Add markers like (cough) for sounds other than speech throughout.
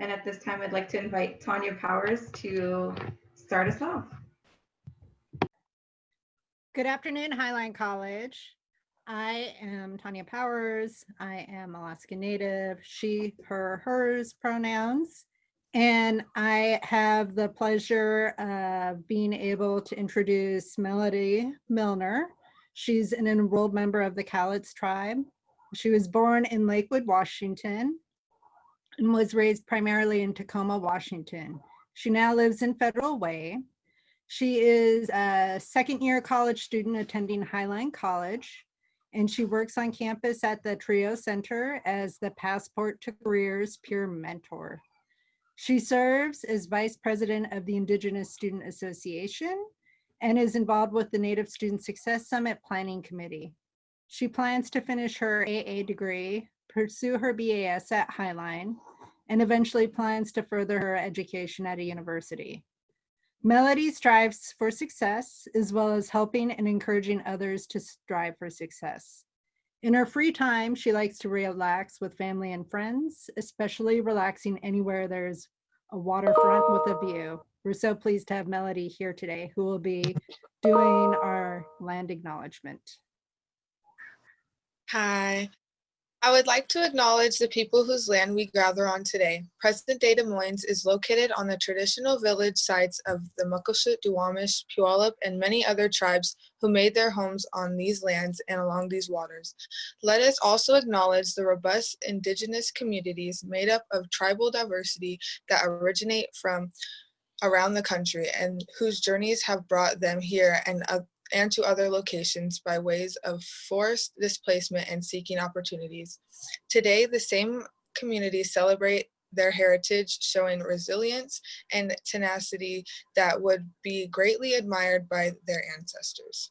And at this time, I'd like to invite Tanya Powers to start us off. Good afternoon, Highline College. I am Tanya Powers. I am Alaska Native, she, her, hers pronouns. And I have the pleasure of being able to introduce Melody Milner. She's an enrolled member of the Cowlitz tribe. She was born in Lakewood, Washington, and was raised primarily in Tacoma, Washington. She now lives in Federal Way. She is a second year college student attending Highline College, and she works on campus at the TRIO Center as the Passport to Careers peer mentor. She serves as vice president of the Indigenous Student Association and is involved with the Native Student Success Summit Planning Committee. She plans to finish her AA degree, pursue her BAS at Highline, and eventually plans to further her education at a university. Melody strives for success as well as helping and encouraging others to strive for success. In her free time, she likes to relax with family and friends, especially relaxing anywhere there's a waterfront with a view. We're so pleased to have Melody here today, who will be doing our land acknowledgement. Hi. I would like to acknowledge the people whose land we gather on today. Present-day Des Moines is located on the traditional village sites of the Muckleshoot, Duwamish, Puyallup, and many other tribes who made their homes on these lands and along these waters. Let us also acknowledge the robust indigenous communities made up of tribal diversity that originate from around the country and whose journeys have brought them here and and to other locations by ways of forced displacement and seeking opportunities. Today, the same communities celebrate their heritage, showing resilience and tenacity that would be greatly admired by their ancestors.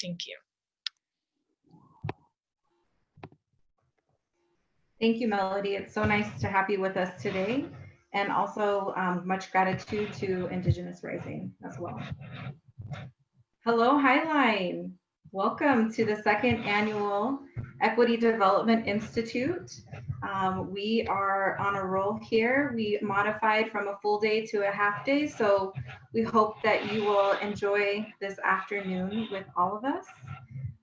Thank you. Thank you, Melody. It's so nice to have you with us today and also um, much gratitude to Indigenous Rising as well. Hello, Highline. Welcome to the second annual Equity Development Institute. Um, we are on a roll here. We modified from a full day to a half day, so we hope that you will enjoy this afternoon with all of us.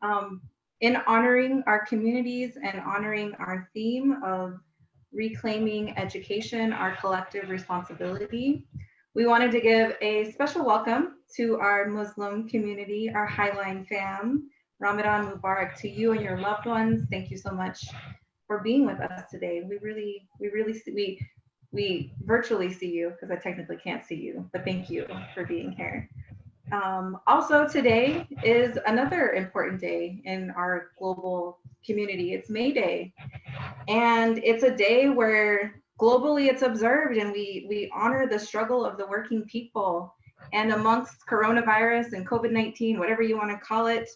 Um, in honoring our communities and honoring our theme of Reclaiming Education, Our Collective Responsibility. We wanted to give a special welcome to our Muslim community, our Highline fam. Ramadan Mubarak to you and your loved ones. Thank you so much for being with us today. We really, we really see, we, we virtually see you because I technically can't see you, but thank you for being here. Um, also today is another important day in our global community. It's May Day. And it's a day where globally it's observed and we, we honor the struggle of the working people. And amongst coronavirus and COVID-19, whatever you want to call it,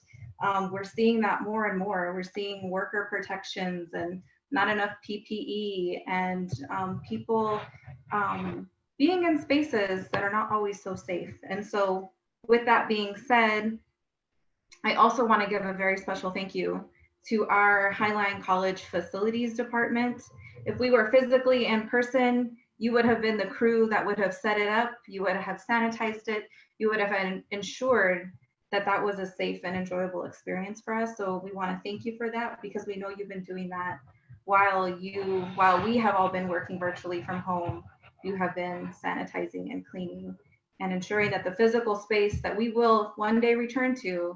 um, we're seeing that more and more. We're seeing worker protections and not enough PPE and um, people um, being in spaces that are not always so safe. And so with that being said, I also want to give a very special thank you to our Highline College Facilities Department. If we were physically in person, you would have been the crew that would have set it up, you would have sanitized it, you would have ensured that that was a safe and enjoyable experience for us. So we want to thank you for that because we know you've been doing that while you, while we have all been working virtually from home, you have been sanitizing and cleaning and ensuring that the physical space that we will one day return to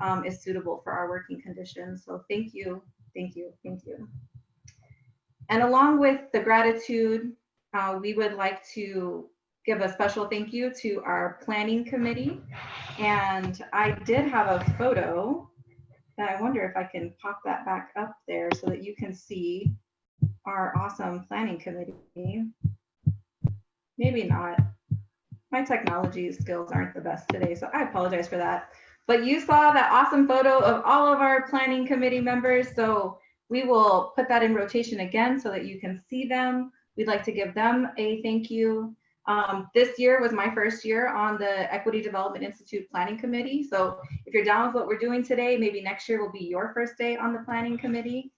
um, is suitable for our working conditions. So thank you, thank you, thank you. And along with the gratitude, uh, we would like to give a special thank you to our planning committee. And I did have a photo that I wonder if I can pop that back up there so that you can see our awesome planning committee. Maybe not. My technology skills aren't the best today, so I apologize for that. But you saw that awesome photo of all of our planning committee members. So we will put that in rotation again so that you can see them. We'd like to give them a thank you. Um, this year was my first year on the Equity Development Institute Planning Committee. So if you're down with what we're doing today, maybe next year will be your first day on the planning committee.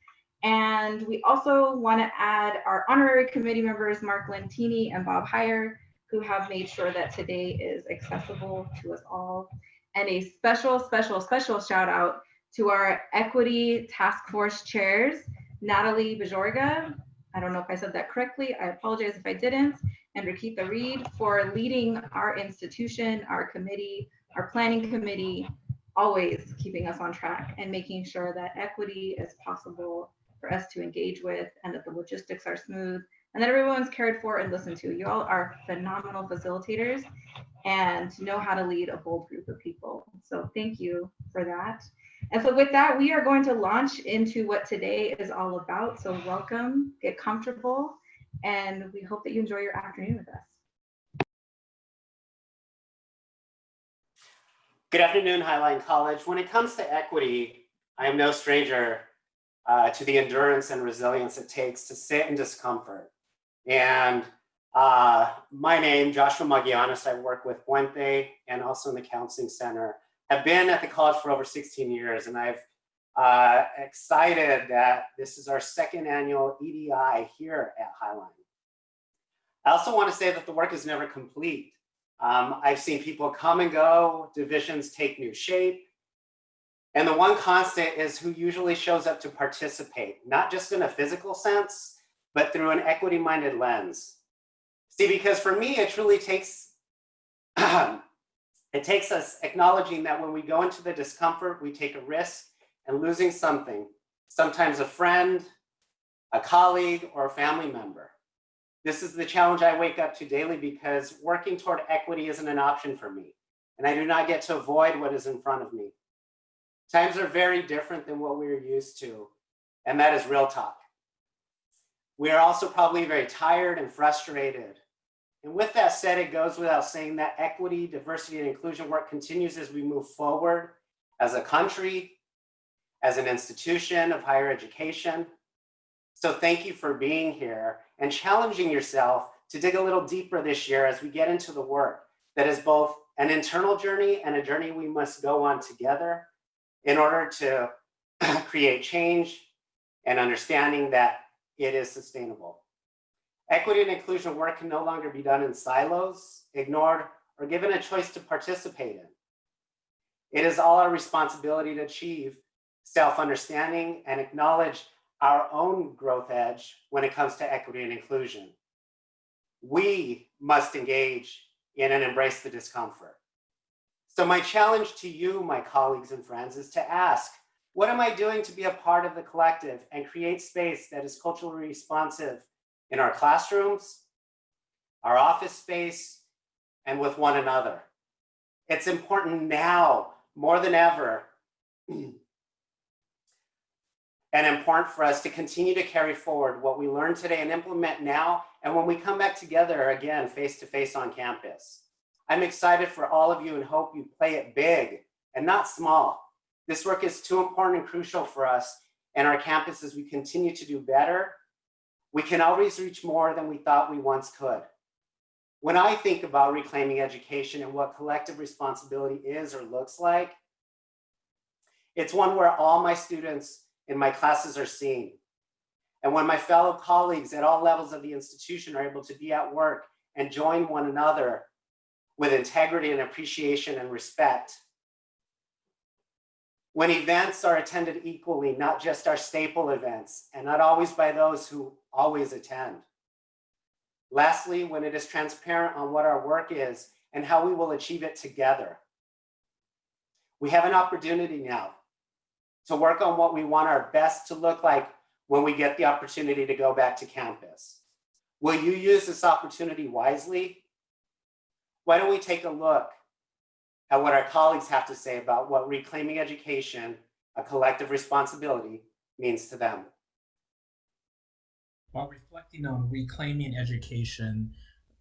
And we also want to add our honorary committee members, Mark Lentini and Bob Heyer, who have made sure that today is accessible to us all. And a special, special, special shout out to our equity task force chairs, Natalie Bajorga. I don't know if I said that correctly. I apologize if I didn't. And Rakita Reed for leading our institution, our committee, our planning committee, always keeping us on track and making sure that equity is possible for us to engage with and that the logistics are smooth and that everyone's cared for and listened to. You all are phenomenal facilitators and know how to lead a bold group of people. So thank you for that. And so with that, we are going to launch into what today is all about. So welcome, get comfortable, and we hope that you enjoy your afternoon with us. Good afternoon, Highline College. When it comes to equity, I am no stranger uh, to the endurance and resilience it takes to sit in discomfort. And uh, my name, Joshua Magallanes, I work with Puente and also in the Counseling Center. I've been at the college for over 16 years and I've uh, excited that this is our second annual EDI here at Highline. I also want to say that the work is never complete. Um, I've seen people come and go, divisions take new shape, and the one constant is who usually shows up to participate, not just in a physical sense, but through an equity-minded lens. See, because for me, it truly takes, (clears throat) it takes us acknowledging that when we go into the discomfort, we take a risk and losing something, sometimes a friend, a colleague, or a family member. This is the challenge I wake up to daily because working toward equity isn't an option for me, and I do not get to avoid what is in front of me. Times are very different than what we're used to, and that is real talk. We are also probably very tired and frustrated. And with that said, it goes without saying that equity, diversity, and inclusion work continues as we move forward as a country, as an institution of higher education. So thank you for being here and challenging yourself to dig a little deeper this year as we get into the work that is both an internal journey and a journey we must go on together in order to (clears throat) create change and understanding that it is sustainable. Equity and inclusion work can no longer be done in silos, ignored, or given a choice to participate in. It is all our responsibility to achieve self-understanding and acknowledge our own growth edge when it comes to equity and inclusion. We must engage in and embrace the discomfort. So my challenge to you, my colleagues and friends, is to ask, what am I doing to be a part of the collective and create space that is culturally responsive in our classrooms, our office space, and with one another? It's important now more than ever (clears throat) and important for us to continue to carry forward what we learned today and implement now and when we come back together again face to face on campus. I'm excited for all of you and hope you play it big and not small. This work is too important and crucial for us and our campus as we continue to do better. We can always reach more than we thought we once could. When I think about reclaiming education and what collective responsibility is or looks like, it's one where all my students in my classes are seen. And when my fellow colleagues at all levels of the institution are able to be at work and join one another with integrity and appreciation and respect. When events are attended equally, not just our staple events, and not always by those who always attend. Lastly, when it is transparent on what our work is and how we will achieve it together. We have an opportunity now to work on what we want our best to look like when we get the opportunity to go back to campus. Will you use this opportunity wisely why don't we take a look at what our colleagues have to say about what reclaiming education, a collective responsibility, means to them. While reflecting on reclaiming education,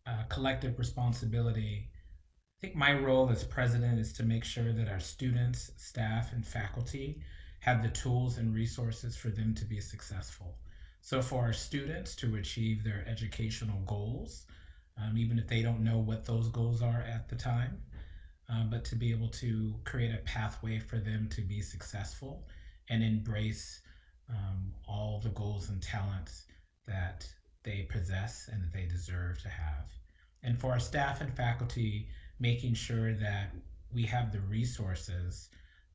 uh, collective responsibility, I think my role as president is to make sure that our students, staff, and faculty have the tools and resources for them to be successful. So for our students to achieve their educational goals, um, even if they don't know what those goals are at the time, um, but to be able to create a pathway for them to be successful and embrace um, all the goals and talents that they possess and that they deserve to have. And for our staff and faculty, making sure that we have the resources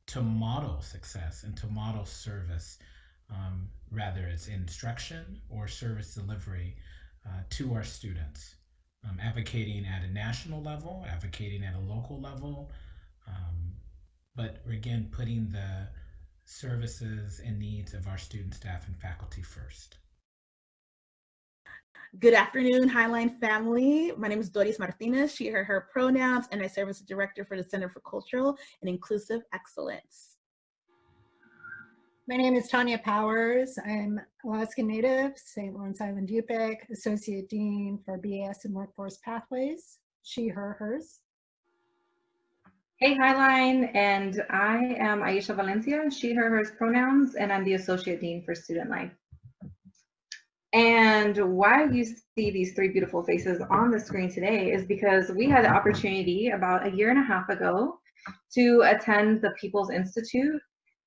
to model success and to model service, um, rather it's instruction or service delivery uh, to our students. Um, advocating at a national level, advocating at a local level, um, but again, putting the services and needs of our student, staff, and faculty first. Good afternoon, Highline family. My name is Doris Martinez, she, her, her pronouns, and I serve as the director for the Center for Cultural and Inclusive Excellence. My name is Tanya Powers. I'm Alaska Native, St. Lawrence Island Yupik, Associate Dean for BAS and Workforce Pathways, she, her, hers. Hey, Highline, and I am Aisha Valencia, she, her, hers pronouns, and I'm the Associate Dean for Student Life. And why you see these three beautiful faces on the screen today is because we had the opportunity about a year and a half ago to attend the People's Institute.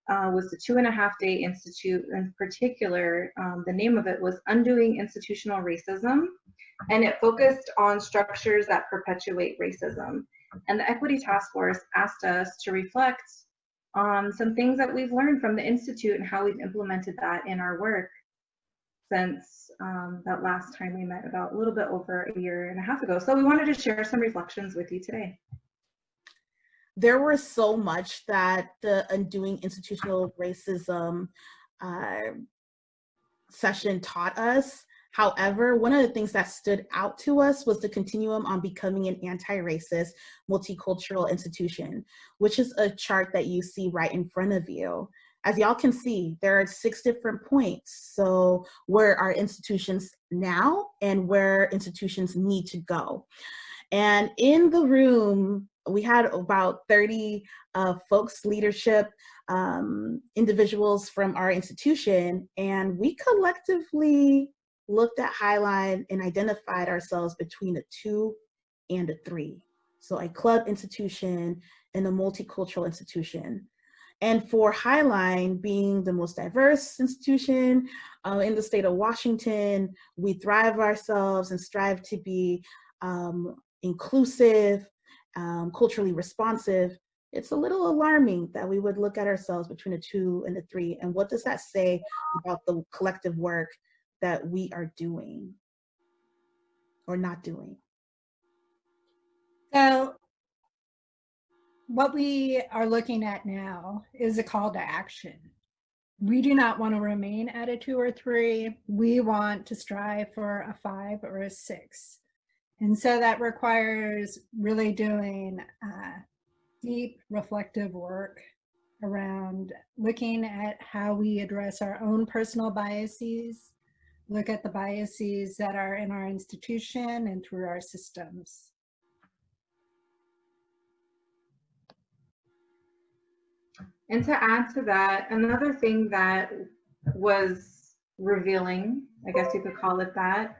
Uh, was the two and a half day institute in particular. Um, the name of it was Undoing Institutional Racism, and it focused on structures that perpetuate racism. And the Equity Task Force asked us to reflect on some things that we've learned from the Institute and how we've implemented that in our work since um, that last time we met about a little bit over a year and a half ago. So we wanted to share some reflections with you today. There was so much that the Undoing Institutional Racism uh, session taught us. However, one of the things that stood out to us was the continuum on becoming an anti-racist multicultural institution, which is a chart that you see right in front of you. As y'all can see, there are six different points. So where are institutions now and where institutions need to go. And in the room, we had about 30 uh, folks, leadership, um, individuals from our institution, and we collectively looked at Highline and identified ourselves between a two and a three. So a club institution and a multicultural institution. And for Highline being the most diverse institution uh, in the state of Washington, we thrive ourselves and strive to be um, inclusive, um, culturally responsive. It's a little alarming that we would look at ourselves between a two and a three. And what does that say about the collective work that we are doing or not doing? So what we are looking at now is a call to action. We do not want to remain at a two or three. We want to strive for a five or a six. And so that requires really doing uh, deep reflective work around looking at how we address our own personal biases, look at the biases that are in our institution and through our systems. And to add to that, another thing that was revealing, I guess you could call it that,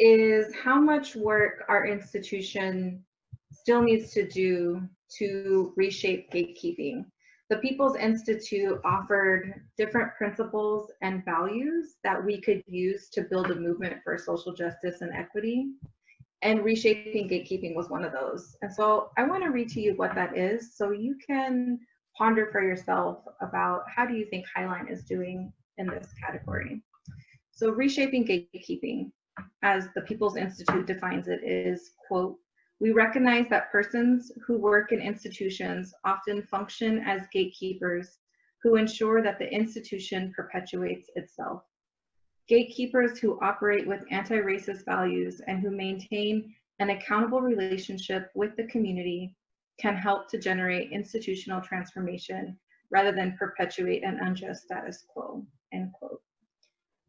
is how much work our institution still needs to do to reshape gatekeeping. The People's Institute offered different principles and values that we could use to build a movement for social justice and equity. And reshaping gatekeeping was one of those. And so I want to read to you what that is so you can ponder for yourself about how do you think Highline is doing in this category. So reshaping gatekeeping, as the People's Institute defines it, is, quote, we recognize that persons who work in institutions often function as gatekeepers who ensure that the institution perpetuates itself. Gatekeepers who operate with anti-racist values and who maintain an accountable relationship with the community can help to generate institutional transformation rather than perpetuate an unjust status quo, end quote.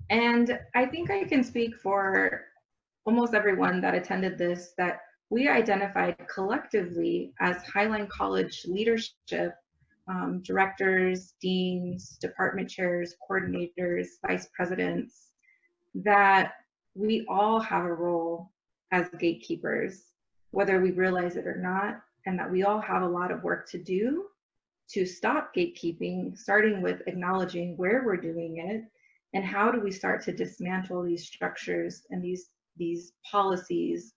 And I think I can speak for almost everyone that attended this that we identified collectively as Highline College leadership, um, directors, deans, department chairs, coordinators, vice presidents, that we all have a role as gatekeepers, whether we realize it or not, and that we all have a lot of work to do to stop gatekeeping, starting with acknowledging where we're doing it and how do we start to dismantle these structures and these these policies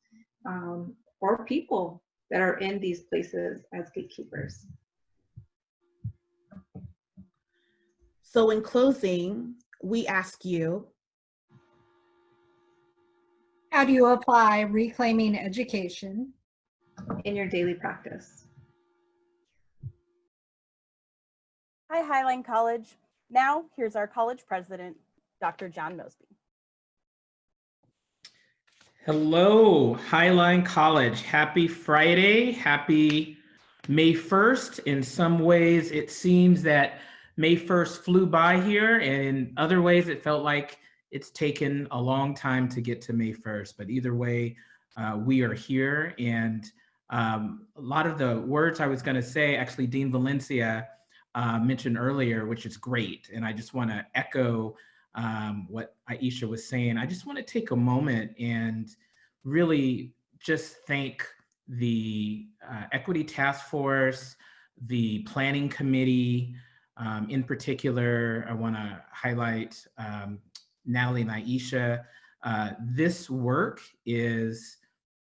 um, or people that are in these places as gatekeepers. So in closing, we ask you, How do you apply reclaiming education? in your daily practice. Hi, Highline College. Now, here's our college president, Dr. John Mosby. Hello, Highline College. Happy Friday. Happy May 1st. In some ways, it seems that May 1st flew by here, and in other ways, it felt like it's taken a long time to get to May 1st. But either way, uh, we are here. And um, a lot of the words I was going to say, actually, Dean Valencia uh, mentioned earlier, which is great. And I just want to echo um, what Aisha was saying. I just want to take a moment and really just thank the uh, Equity Task Force, the Planning Committee. Um, in particular, I want to highlight um, Natalie and Aisha. Uh, this work is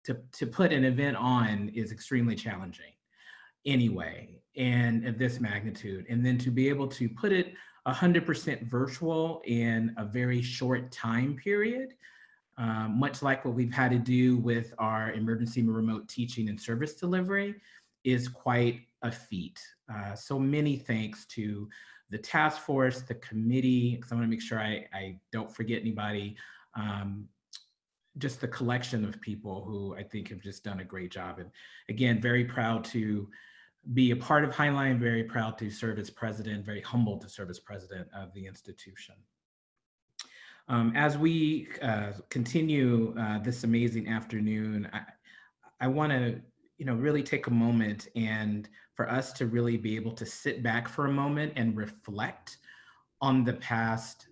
to, to put an event on is extremely challenging anyway, and of this magnitude. And then to be able to put it 100% virtual in a very short time period, um, much like what we've had to do with our emergency remote teaching and service delivery, is quite a feat. Uh, so many thanks to the task force, the committee, because I want to make sure I, I don't forget anybody, um, just the collection of people who I think have just done a great job. And again, very proud to be a part of Highline, very proud to serve as president, very humbled to serve as president of the institution. Um, as we uh, continue uh, this amazing afternoon, I, I want to, you know, really take a moment and for us to really be able to sit back for a moment and reflect on the past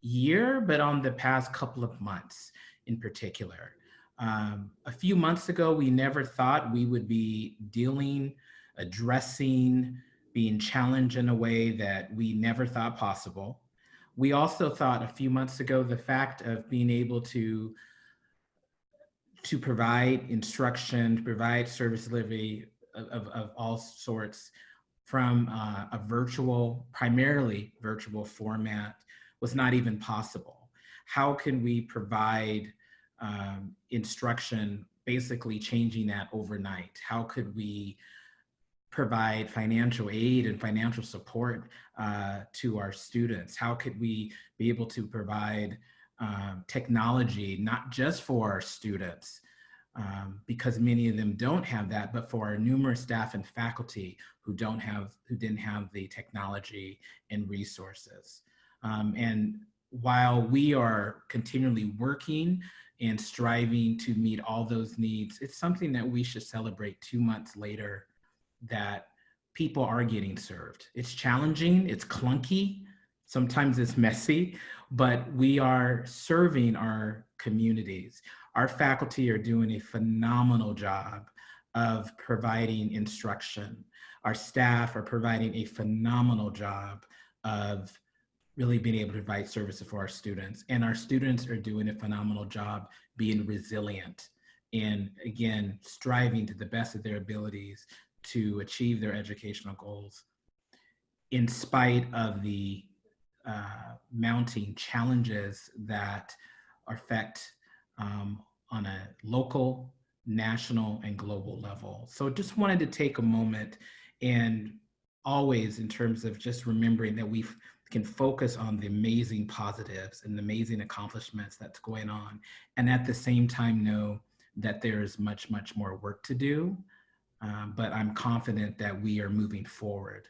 year, but on the past couple of months in particular. Um, a few months ago, we never thought we would be dealing, addressing, being challenged in a way that we never thought possible. We also thought a few months ago the fact of being able to to provide instruction, to provide service delivery of, of, of all sorts from uh, a virtual, primarily virtual format was not even possible. How can we provide um, instruction, basically changing that overnight? How could we provide financial aid and financial support uh, to our students? How could we be able to provide um, technology, not just for our students, um, because many of them don't have that, but for our numerous staff and faculty who don't have, who didn't have the technology and resources. Um, and while we are continually working and striving to meet all those needs, it's something that we should celebrate two months later that people are getting served. It's challenging, it's clunky, sometimes it's (laughs) messy, but we are serving our communities. Our faculty are doing a phenomenal job of providing instruction. Our staff are providing a phenomenal job of really being able to provide services for our students. And our students are doing a phenomenal job being resilient and again, striving to the best of their abilities to achieve their educational goals in spite of the uh, mounting challenges that affect um, on a local, national, and global level. So just wanted to take a moment and always in terms of just remembering that we can focus on the amazing positives and the amazing accomplishments that's going on. And at the same time know that there is much, much more work to do. Um, but I'm confident that we are moving forward.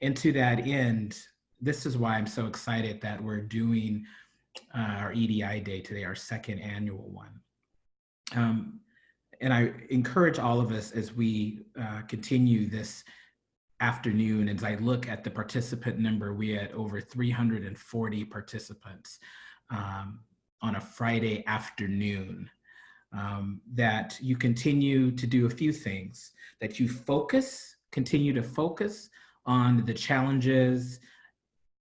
And to that end, this is why I'm so excited that we're doing uh, our EDI Day today, our second annual one. Um, and I encourage all of us as we uh, continue this afternoon, as I look at the participant number, we had over 340 participants um, on a Friday afternoon. Um, that you continue to do a few things, that you focus, continue to focus on the challenges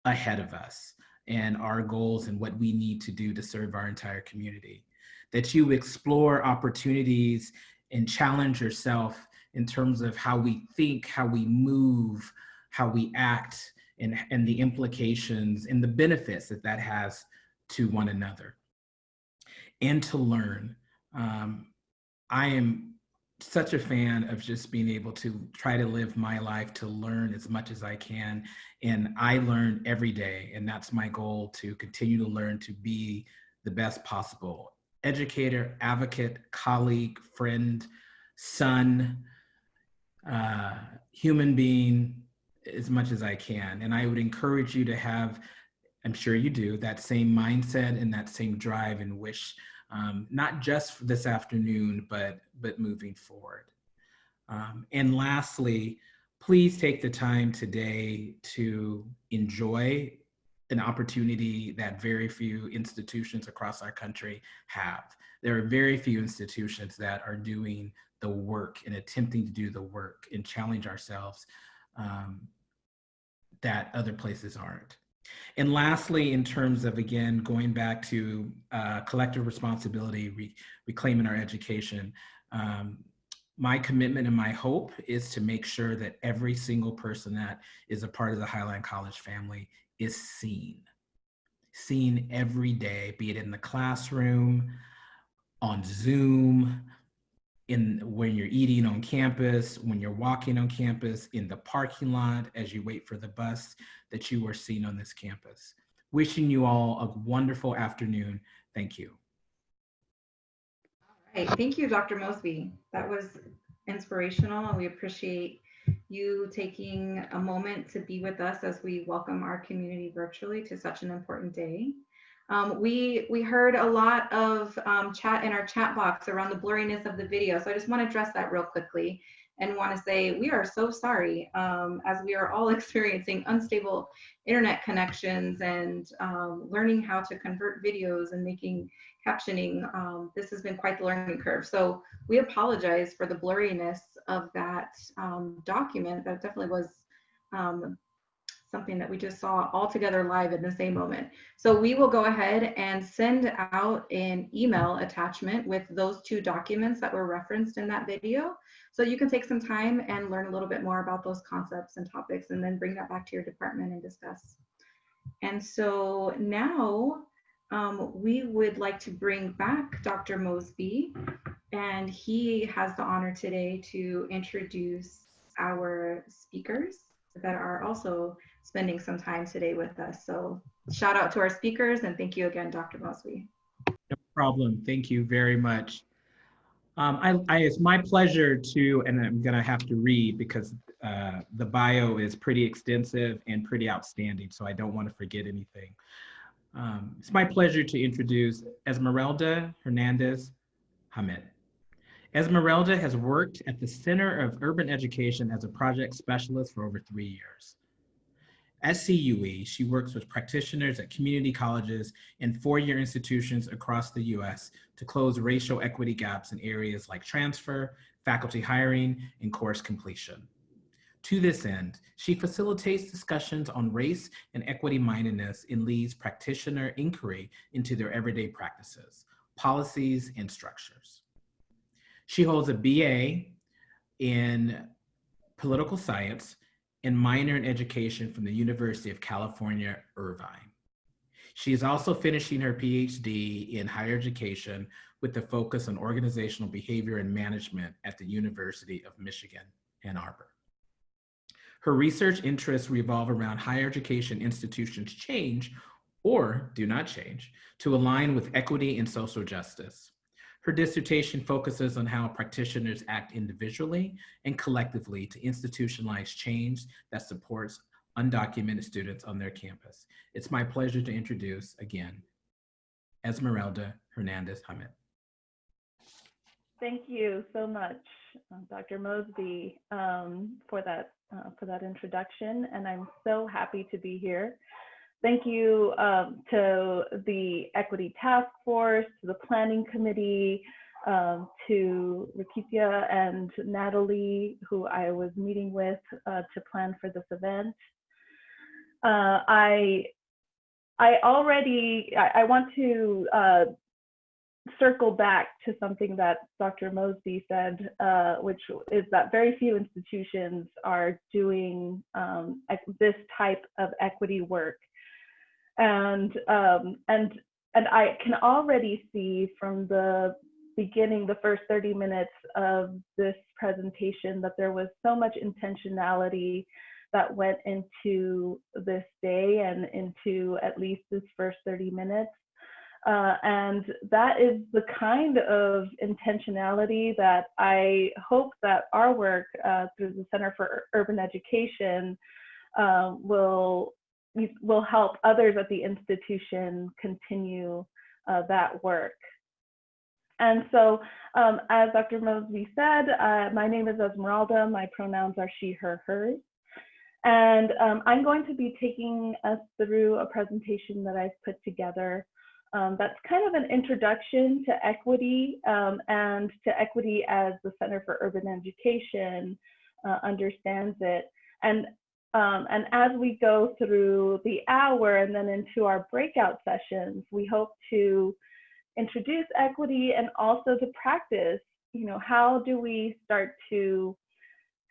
ahead of us and our goals and what we need to do to serve our entire community. That you explore opportunities and challenge yourself in terms of how we think, how we move, how we act, and, and the implications and the benefits that that has to one another. And to learn. Um, I am such a fan of just being able to try to live my life to learn as much as I can. And I learn every day. And that's my goal to continue to learn to be the best possible educator, advocate, colleague, friend, son, uh, human being, as much as I can. And I would encourage you to have, I'm sure you do, that same mindset and that same drive and wish um, not just this afternoon, but, but moving forward. Um, and lastly, please take the time today to enjoy an opportunity that very few institutions across our country have. There are very few institutions that are doing the work and attempting to do the work and challenge ourselves um, that other places aren't. And lastly, in terms of, again, going back to uh, collective responsibility, re reclaiming our education, um, my commitment and my hope is to make sure that every single person that is a part of the Highline College family is seen. Seen every day, be it in the classroom, on Zoom, in when you're eating on campus, when you're walking on campus, in the parking lot as you wait for the bus, that you are seen on this campus. Wishing you all a wonderful afternoon. Thank you. All right, thank you, Dr. Mosby. That was inspirational and we appreciate you taking a moment to be with us as we welcome our community virtually to such an important day. Um, we, we heard a lot of um, chat in our chat box around the blurriness of the video. So I just want to address that real quickly and want to say we are so sorry um, as we are all (laughs) experiencing unstable internet connections and um, learning how to convert videos and making captioning. Um, this has been quite the learning curve. So we apologize for the blurriness of that um, document. That definitely was something that we just saw all together live in the same moment. So we will go ahead and send out an email attachment with those two documents that were referenced in that video. So you can take some time and learn a little bit more about those concepts and topics and then bring that back to your department and discuss. And so now um, we would like to bring back Dr. Mosby and he has the honor today to introduce our speakers that are also spending some time today with us. So shout out to our speakers and thank you again, Dr. Mosby. No problem. Thank you very much. Um, I, I, it's my pleasure to, and I'm gonna have to read because uh, the bio is pretty extensive and pretty outstanding, so I don't want to forget anything. Um, it's my pleasure to introduce Esmeralda Hernandez Hamdan. Esmeralda has worked at the Center of Urban Education as a project specialist for over three years. At she works with practitioners at community colleges and four-year institutions across the US to close racial equity gaps in areas like transfer, faculty hiring, and course completion. To this end, she facilitates discussions on race and equity mindedness and leads practitioner inquiry into their everyday practices, policies, and structures. She holds a BA in political science and minor in education from the University of California, Irvine. She is also finishing her PhD in higher education with a focus on organizational behavior and management at the University of Michigan, Ann Arbor. Her research interests revolve around higher education institutions change or do not change to align with equity and social justice. Her dissertation focuses on how practitioners act individually and collectively to institutionalize change that supports undocumented students on their campus. It's my pleasure to introduce again, Esmeralda Hernandez Hamdan. Thank you so much, uh, Dr. Mosby, um, for that uh, for that introduction, and I'm so happy to be here. Thank you um, to the Equity Task Force, to the Planning Committee, um, to Rakitia and Natalie, who I was meeting with uh, to plan for this event. Uh, I I already I, I want to uh, circle back to something that Dr. Mosby said, uh, which is that very few institutions are doing um, this type of equity work, and um, and and I can already see from the beginning, the first 30 minutes of this presentation, that there was so much intentionality that went into this day and into at least this first 30 minutes. Uh, and that is the kind of intentionality that I hope that our work uh, through the Center for Urban Education uh, will will help others at the institution continue uh, that work. And so, um, as Dr. Mosby said, uh, my name is Esmeralda. My pronouns are she, her, hers. And um, I'm going to be taking us through a presentation that I've put together um, that's kind of an introduction to equity um, and to equity as the Center for Urban Education uh, understands it. And, um, and as we go through the hour and then into our breakout sessions, we hope to introduce equity and also to practice, you know, how do we start to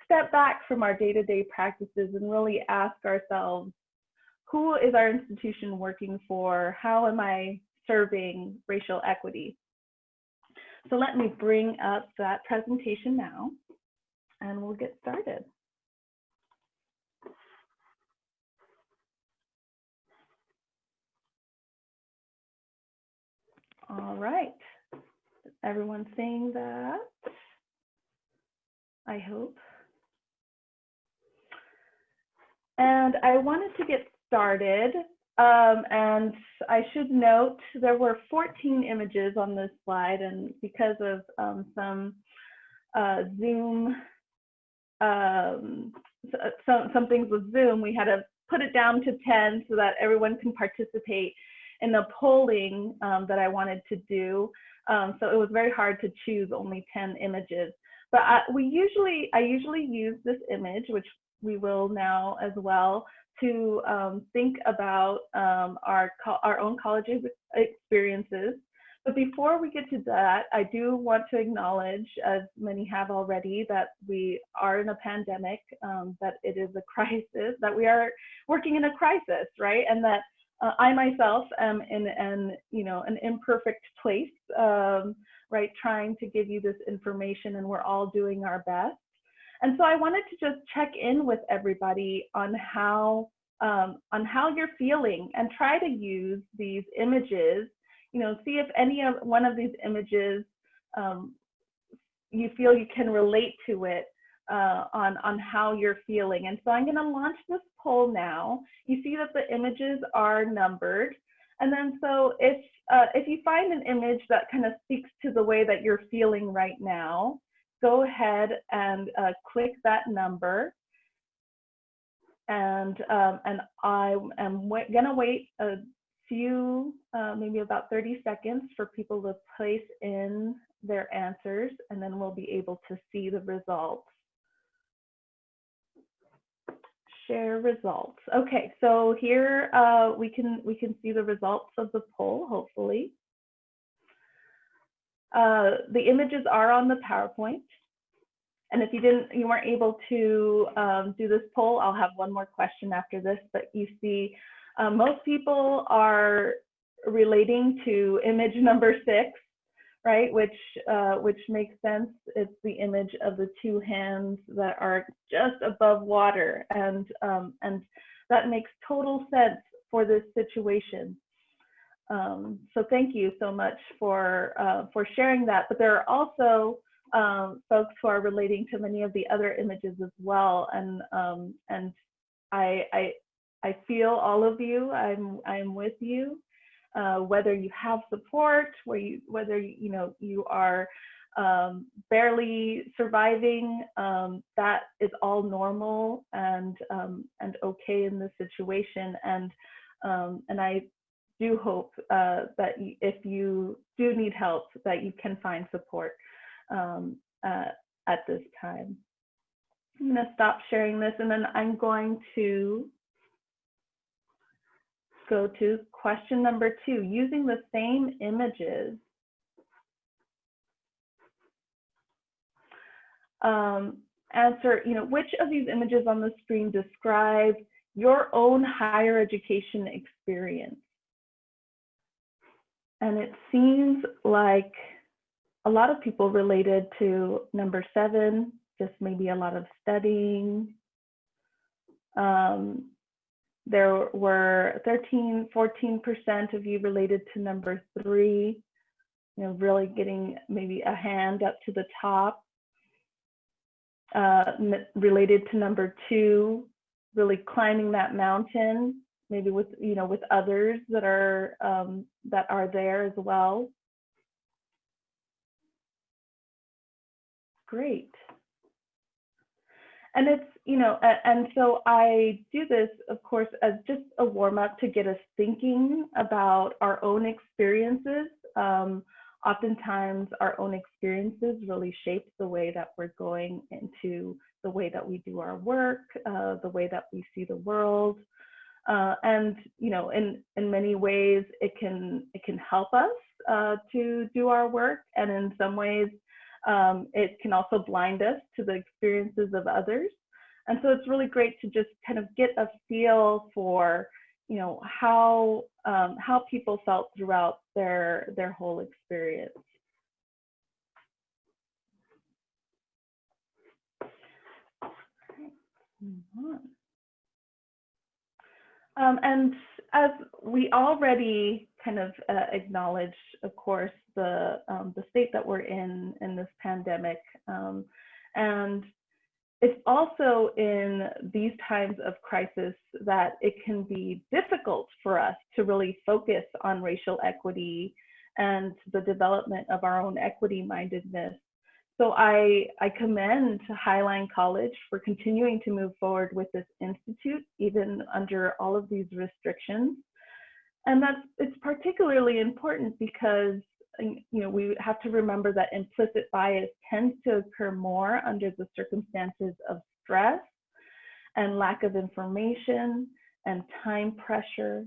step back from our day-to-day practices and really ask ourselves, who is our institution working for? How am I serving racial equity? So let me bring up that presentation now and we'll get started. All right. Everyone seeing that? I hope. And I wanted to get started. Um, and I should note there were 14 images on this slide, and because of um, some uh, Zoom, um, so, some things with Zoom, we had to put it down to 10 so that everyone can participate in the polling um, that I wanted to do. Um, so it was very hard to choose only 10 images. But I, we usually, I usually use this image, which we will now as well, to um, think about um, our, our own college experiences. But before we get to that, I do want to acknowledge, as many have already, that we are in a pandemic, um, that it is a (laughs) crisis, that we are working in a crisis, right? And that uh, I myself am in an, you know, an imperfect place, um, right? Trying to give you this information and we're all doing our best. And so I wanted to just check in with everybody on how, um, on how you're feeling and try to use these images, you know, see if any of one of these images um, you feel you can relate to it uh, on, on how you're feeling. And so I'm gonna launch this poll now. You see that the images are numbered. And then so if, uh, if you find an image that kind of speaks to the way that you're feeling right now, go ahead and uh, click that number. And, um, and I am gonna wait a few, uh, maybe about 30 seconds for people to place in their answers and then we'll be able to see the results. Share results. Okay, so here uh, we can we can see the results of the poll, hopefully. Uh, the images are on the PowerPoint. And if you didn't, you weren't able to um, do this poll, I'll have one more question after this, but you see uh, most people are relating to image number six, right? Which, uh, which makes sense. It's the image of the two hands that are just above water. And, um, and that makes total sense for this situation. Um, so thank you so much for, uh, for sharing that. But there are also um, folks who are relating to many of the other images as well. And, um, and I, I, I feel all of you, I'm, I'm with you. Uh, whether you have support, where you, whether you know you are um, barely surviving, um, that is all normal and um, and okay in this situation. And um, and I do hope uh, that if you do need help, that you can find support um, uh, at this time. I'm going to stop sharing this and then I'm going to go to question number two, using the same images. Um, answer, you know, which of these images on the screen describe your own higher education experience? And it seems like a lot of people related to number seven, just maybe a lot of studying. Um, there were 13, 14% of you related to number three, you know, really getting maybe a hand up to the top. Uh, related to number two, really climbing that mountain, maybe with, you know, with others that are, um, that are there as well. Great. And it's, you know, and so I do this, of course, as just a warm up to get us thinking about our own experiences. Um, oftentimes, our own experiences really shape the way that we're going into the way that we do our work, uh, the way that we see the world. Uh, and you know, in in many ways, it can it can help us uh, to do our work, and in some ways, um, it can also blind us to the experiences of others. And so it's really great to just kind of get a feel for, you know, how um, how people felt throughout their their whole experience. Um, and as we already kind of uh, acknowledged, of course, the um, the state that we're in in this pandemic, um, and it's also in these times of crisis that it can be difficult for us to really focus on racial equity and the development of our own equity mindedness. So I, I commend Highline College for continuing to move forward with this institute, even under all of these restrictions. And that's, it's particularly important because you know, we have to remember that implicit bias tends to occur more under the circumstances of stress and lack of information and time pressure.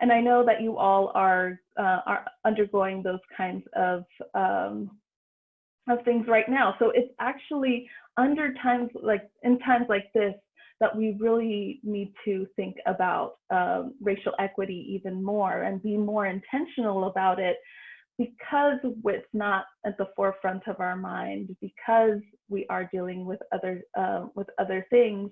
And I know that you all are, uh, are undergoing those kinds of, um, of things right now. So it's actually under times like, in times like this, that we really need to think about um, racial equity even more and be more intentional about it because it's not at the forefront of our mind, because we are dealing with other uh, with other things.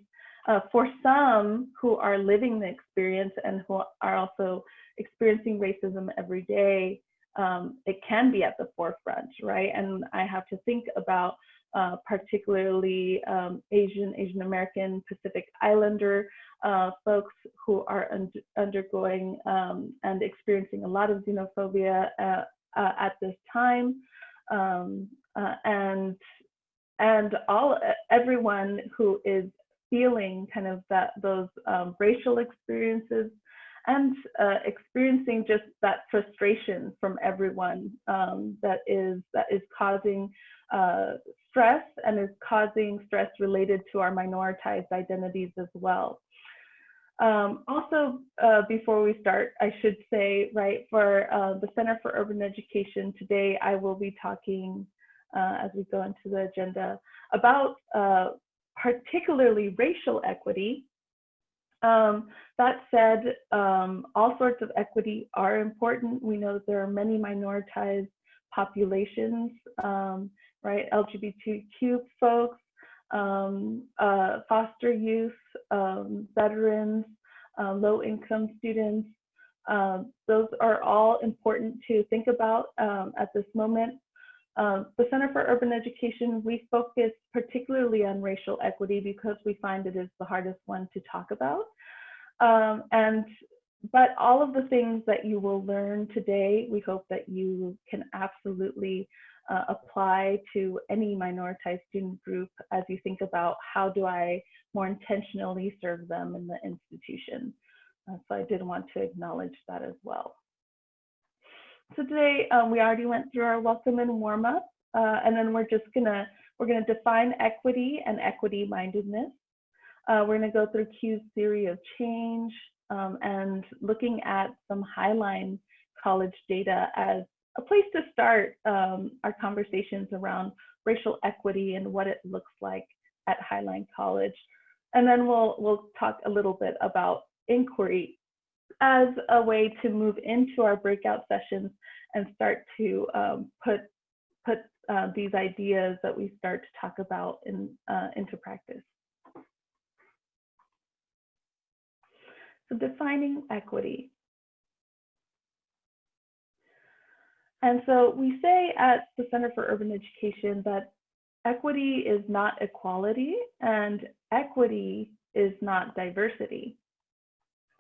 Uh, for some who are living the experience and who are also experiencing racism every day, um, it can be at the forefront, right? And I have to think about uh, particularly um, Asian, Asian American, Pacific Islander uh, folks who are un undergoing um, and experiencing a lot of xenophobia uh, uh, at this time, um, uh, and and all everyone who is feeling kind of that those um, racial experiences and uh, experiencing just that frustration from everyone um, that is that is causing uh, stress and is causing stress related to our minoritized identities as well. Um, also, uh, before we start, I should say, right, for uh, the Center for Urban Education today, I will be talking uh, as we go into the agenda about uh, particularly racial equity. Um, that said, um, all sorts of equity are important. We know that there are many minoritized populations, um, right, LGBTQ folks, um, uh, foster youth, um, veterans, uh, low income students. Um, those are all important to think about um, at this moment. Um, the Center for Urban Education, we focus particularly on racial equity because we find it is the hardest one to talk about. Um, and but all of the things that you will learn today, we hope that you can absolutely uh, apply to any minoritized student group as you think about how do I more intentionally serve them in the institution. Uh, so I did want to acknowledge that as well. So today um, we already went through our welcome and warm up, uh, and then we're just gonna we're gonna define equity and equity mindedness. Uh, we're gonna go through CUE's theory of change um, and looking at some Highline College data as a place to start um, our conversations around racial equity and what it looks like at Highline College. And then we'll we'll talk a little bit about inquiry as a way to move into our breakout sessions and start to um, put put uh, these ideas that we start to talk about in uh, into practice. So defining equity. And so we say at the Center for Urban Education that equity is not equality and equity is not diversity.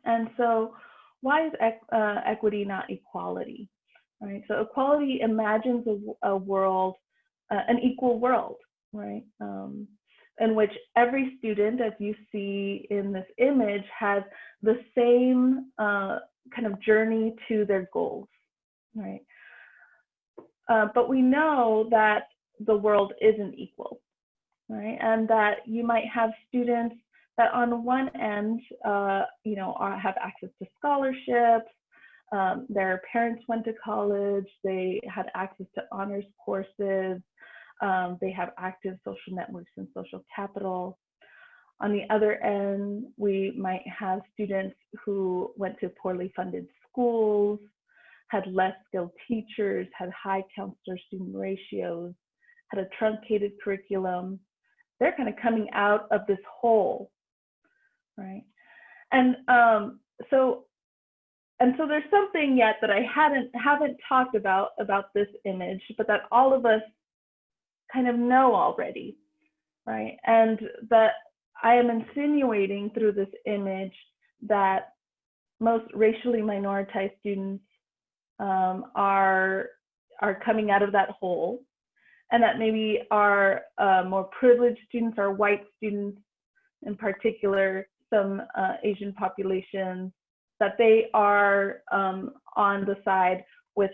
And so why is uh, equity not equality? Right. So equality imagines a, a world, uh, an equal world, right? Um, in which every student, as you see in this image, has the same uh, kind of journey to their goals, right? Uh, but we know that the world isn't equal, right? And that you might have students that on one end, uh, you know, are, have access to scholarships, um, their parents went to college, they had access to honors courses, um, they have active social networks and social capital. On the other end, we might have students who went to poorly funded schools, had less skilled teachers, had high counselor student ratios, had a truncated curriculum. They're kind of coming out of this hole, right? And um, so, and so there's something yet that I hadn't haven't talked about about this image, but that all of us kind of know already, right? And that I am insinuating through this image that most racially minoritized students um, are are coming out of that hole, and that maybe our uh, more privileged students, our white students in particular, some uh, Asian populations, that they are um, on the side with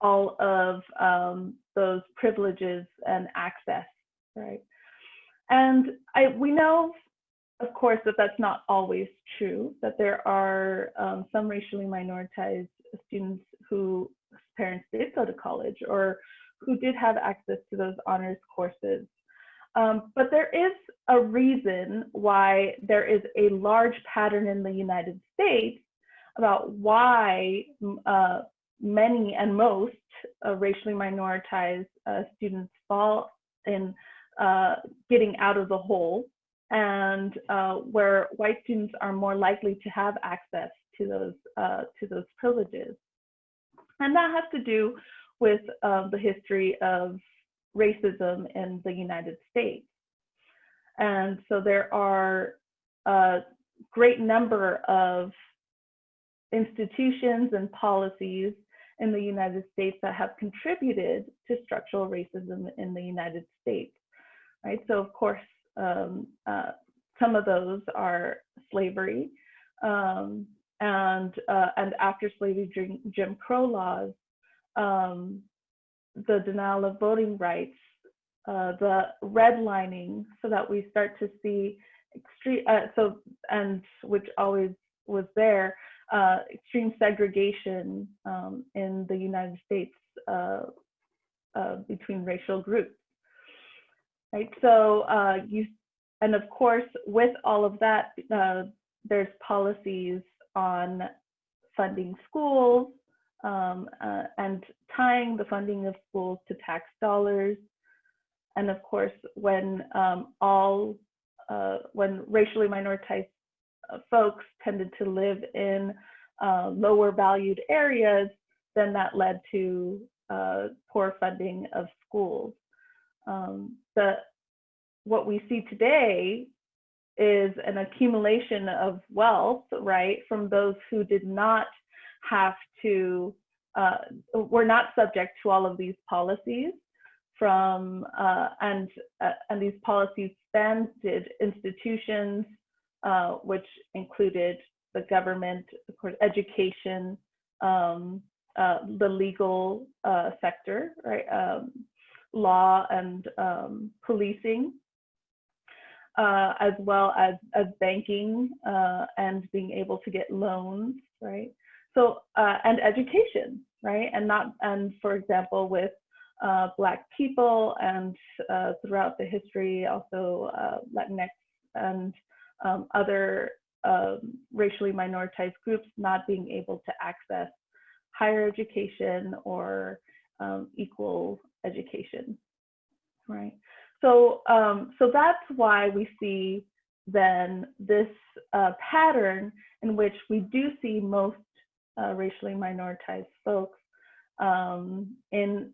all of um, those privileges and access, right? And I, we know, of course, that that's not always true, that there are um, some racially minoritized students whose parents did go to college or who did have access to those honors courses. Um, but there is a reason why there is a large pattern in the United States about why uh, many and most uh, racially minoritized uh, students fall in uh, getting out of the hole and uh, where white students are more likely to have access to those uh, to those privileges. And that has to do with uh, the history of racism in the United States. And so there are a great number of institutions and policies in the United States that have contributed to structural racism in the United States, right? So of course, um, uh, some of those are slavery, um, and uh, and after slavery, Jim Crow laws, um, the denial of voting rights, uh, the redlining, so that we start to see extreme. Uh, so and which always was there, uh, extreme segregation um, in the United States uh, uh, between racial groups. Right. So uh, you, and of course, with all of that, there's policies on funding schools um, uh, and tying the funding of schools to tax dollars. And of course, when um, all when racially minoritized uh, folks tended to live in uh, lower valued areas, then that led to uh, poor funding of schools. Um, the, what we see today is an accumulation of wealth, right, from those who did not have to, uh, were not subject to all of these policies from, uh, and, uh, and these policies expanded institutions uh, which included the government, of course, education, um, uh, the legal sector, right? Um, law and um, policing, uh, as well as, as banking uh, and being able to get loans, right? So, uh, and education, right? And not, and for example, with uh, Black people and uh, throughout the history, also uh, Latinx and um, other um, racially minoritized groups not being able to access higher education or um, equal education, right? So, um, so that's why we see then this uh, pattern in which we do see most uh, racially minoritized folks um, in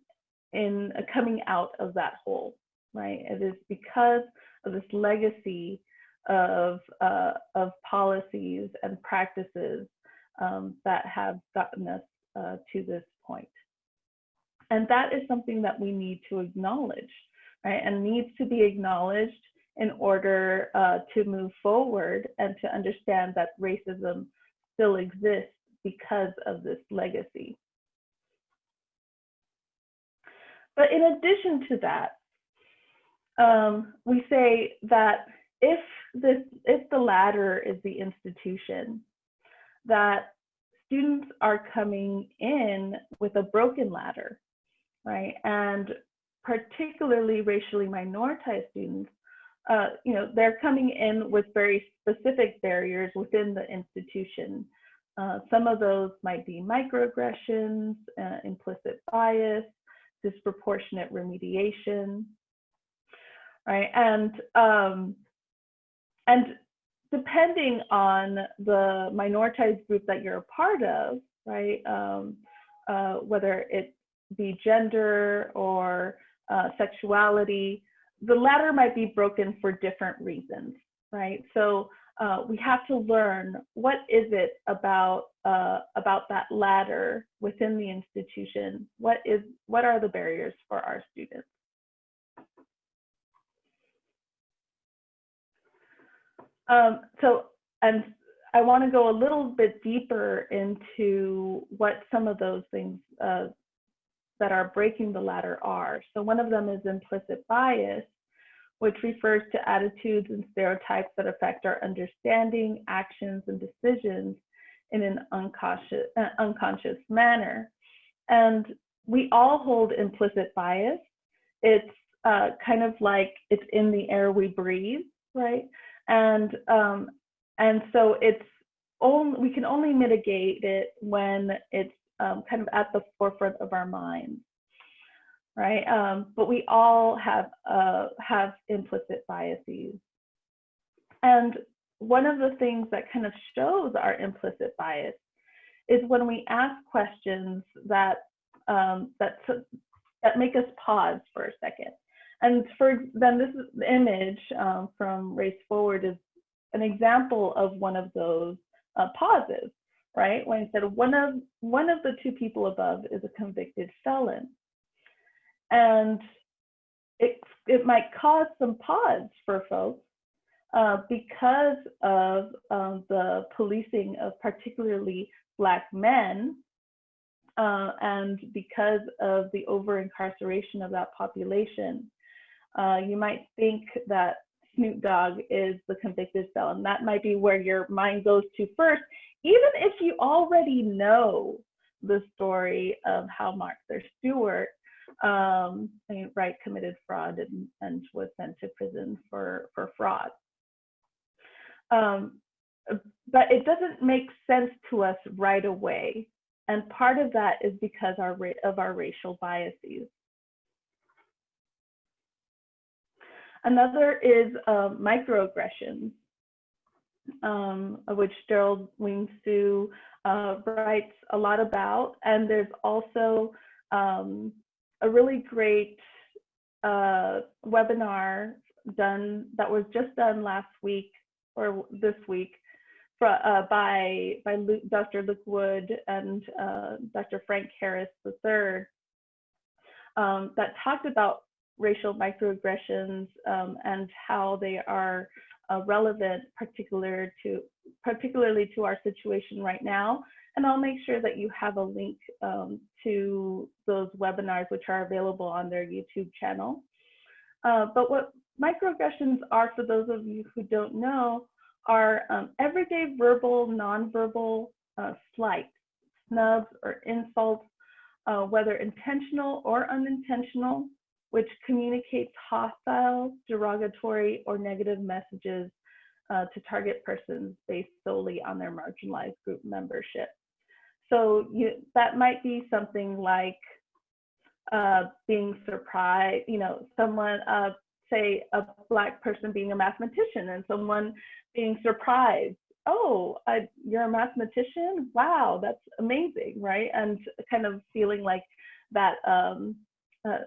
in coming out of that hole, right? It is because of this legacy of uh, of policies and practices um, that have gotten us uh, to this point. And that is something that we need to acknowledge, right? And needs to be acknowledged in order uh, to move forward and to understand that racism still exists because of this legacy. But in addition to that, um, we say that if this, if the ladder is the institution, that students are coming in with a broken ladder, right? And particularly racially minoritized students, uh, you know, they're coming in with very specific barriers within the institution. Uh, some of those might be microaggressions, uh, implicit bias, disproportionate remediation, right? And um, and depending on the minoritized group that you're a part of, right? Um, uh, whether it be gender or uh, sexuality, the ladder might be broken for different reasons, right? So uh, we have to learn what is it about uh, about that ladder within the institution. What is what are the barriers for our students? Um, so, and I want to go a little bit deeper into what some of those things uh, that are breaking the ladder are. So one of them is implicit bias, which refers to attitudes and stereotypes that affect our understanding, actions, and decisions in an unconscious, uh, unconscious manner. And we all hold implicit bias. It's uh, kind of like it's in the air we breathe, right? And um, and so it's only we can only mitigate it when it's um, kind of at the forefront of our minds, right? Um, but we all have uh, have implicit biases, and one of the things that kind of shows our implicit bias is when we ask questions that um, that that make us pause for a second. And for then this image um, from Race Forward is an example of one of those uh, pauses, right? When he said one of one of the two people above is a convicted felon, and it it might cause some pause for folks uh, because of um, the policing of particularly Black men uh, and because of the over incarceration of that population. Uh, you might think that Snoop Dogg is the convicted felon. That might be where your mind goes to first, even if you already know the story of how Martha Stewart um, right committed fraud and, and was sent to prison for for fraud. Um, but it doesn't make sense to us right away, and part of that is because our of our racial biases. Another is uh, microaggressions, um, which Gerald Wing-Sue uh, writes a lot about. And there's also um, a really great uh, webinar done that was just done last week or this week for, uh, by by Luke, Dr. Luke Wood and uh, Dr. Frank Harris III um, that talked about racial microaggressions um, and how they are uh, relevant, particular to particularly to our situation right now. And I'll make sure that you have a link um, to those webinars, which are available on their YouTube channel. Uh, but what microaggressions are, for those of you who don't know, are um, everyday verbal, nonverbal uh, slights, snubs, or insults, uh, whether intentional or unintentional, which communicates hostile, derogatory, or negative messages uh, to target persons based solely on their marginalized group membership. So you, that might be something like uh, being surprised, you know, someone, uh, say a black person being a mathematician and someone being surprised, oh, I, you're a mathematician? Wow, that's amazing, right? And kind of feeling like that um, uh,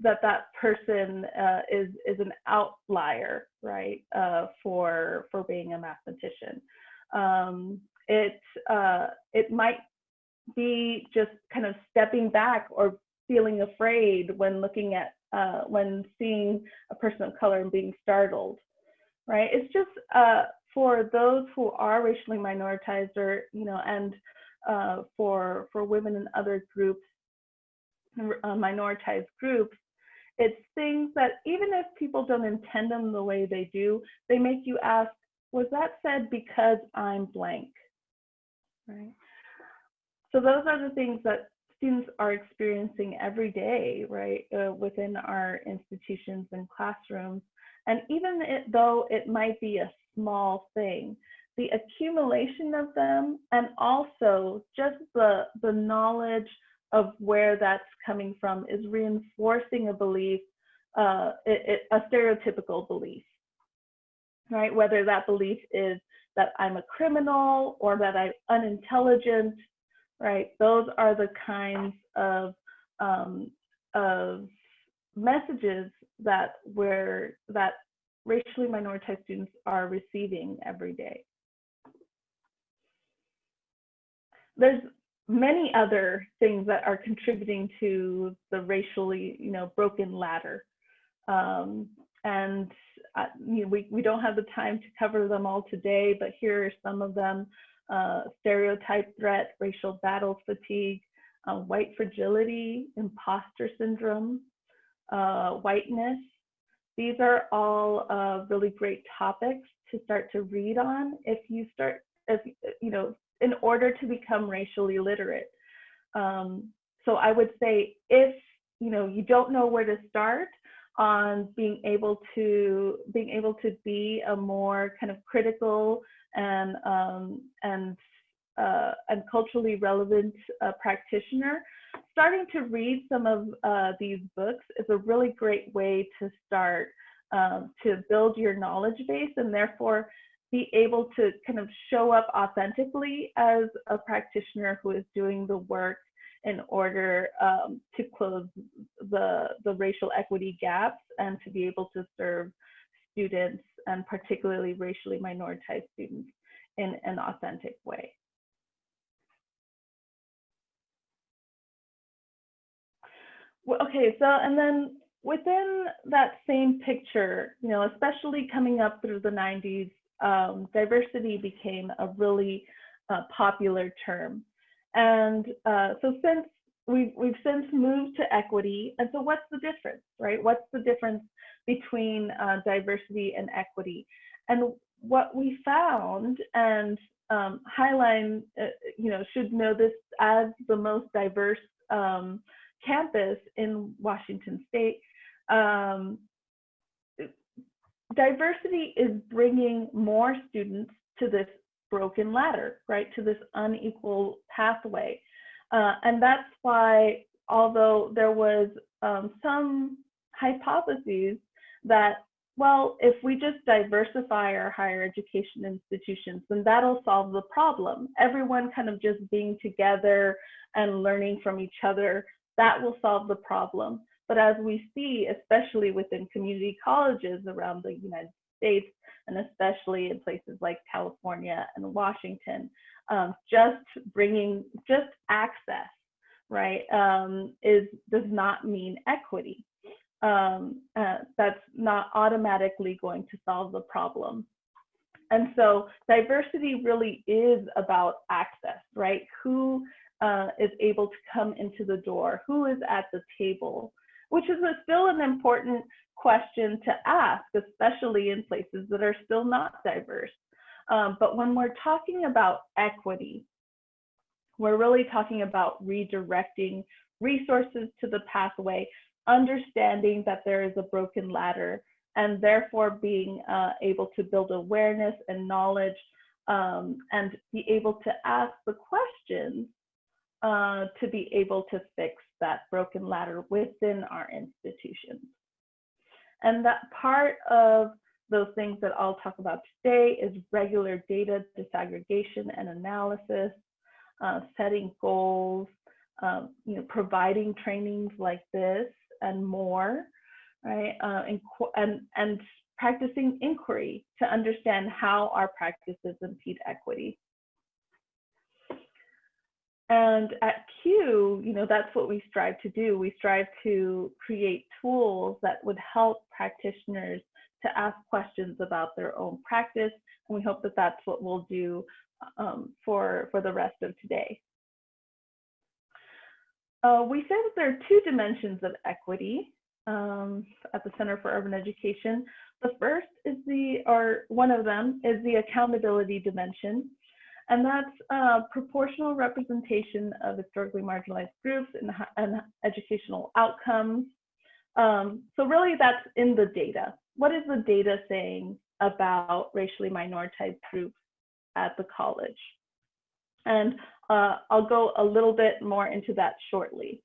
that that person uh, is is an outlier, right, uh, for for being a mathematician. Um, it uh, it might be just kind of stepping back or feeling afraid when looking at uh, when seeing a person of color and being startled, right? It's just uh, for those who are racially minoritized or you know and uh, for for women and other groups uh, minoritized groups, it's things that even if people don't intend them the way they do, they make you ask, was that said because I'm blank? Right. So those are the things that students are experiencing every day, right, uh, within our institutions and classrooms. And even it, though it might be a small thing, the accumulation of them and also just the, the knowledge of where that's coming from is reinforcing a belief, uh, it, it, a stereotypical belief, right? Whether that belief is that I'm a criminal or that I'm unintelligent, right? Those are the kinds of, um, of messages that we're, that racially minoritized students are receiving every day. There's many other things that are contributing to the racially, you know, broken ladder. Um, and we, we don't have the time to cover them all today, but here are some of them. Uh, stereotype threat, racial battle fatigue, uh, white fragility, imposter syndrome, uh, whiteness. These are all uh, really great topics to start to read on if you start, if, you know, in order to become racially literate. Um, so I would say if you know you don't know where to start on being able to being able to be a more kind of critical and um, and uh, and culturally relevant uh, practitioner, starting to read some of uh, these books is a really great way to start um, to build your knowledge base and therefore be able to kind of show up authentically as a practitioner who is doing the work in order um, to close the, the racial equity gaps and to be able to serve students and particularly racially minoritized students in an authentic way. Okay, so and then within that same picture, you know, especially coming up through the 90s, um, diversity became a really uh, popular term. And uh, so since we've, we've since moved to equity, and so what's the difference, right? What's the difference between uh, diversity and equity? And what we found, and um, Highline, uh, you know, should know this as the most diverse um, campus in Washington State, um, diversity is bringing more students to this broken ladder, right, to this unequal pathway. Uh, and that's why, although there was um, some hypotheses that, well, if we just diversify our higher education institutions, then that'll solve the problem. Everyone kind of just being together and learning from each other, that will solve the problem. But as we see, especially within community colleges around the United States, and especially in places like California and Washington, um, just bringing just access, right, um, is does not mean equity. um, uh, that's not automatically going to solve the problem. And so diversity really is about access, right? Who uh, is able to come into the door? Who is at the table? Which is a, still an important question to ask, especially in places that are still not diverse. Um, but when we're talking about equity, we're really talking about redirecting resources to the pathway, understanding that there is a broken ladder, and therefore being uh, able to build awareness and knowledge um, and be able to ask the questions uh, to be able to fix that broken ladder within our institutions. And that part of those things that I'll talk about today is regular data disaggregation and analysis, uh, setting goals, um, you know, providing trainings like this and more, right? Uh, and, and, and practicing inquiry to understand how our practices impede equity. And at CUE, you know, that's what we strive to do. We strive to create tools that would help practitioners to ask questions about their own practice. And we hope that that's what we'll do um, for, for the rest of today. Uh, we say that there are two dimensions of equity um, at the Center for Urban Education. The first is the, or one of them is the accountability dimension. And that's proportional representation of historically marginalized groups and, and educational outcomes. Um, so really that's in the data. What is the data saying about racially minoritized groups at the college? And uh, I'll go a little bit more into that shortly.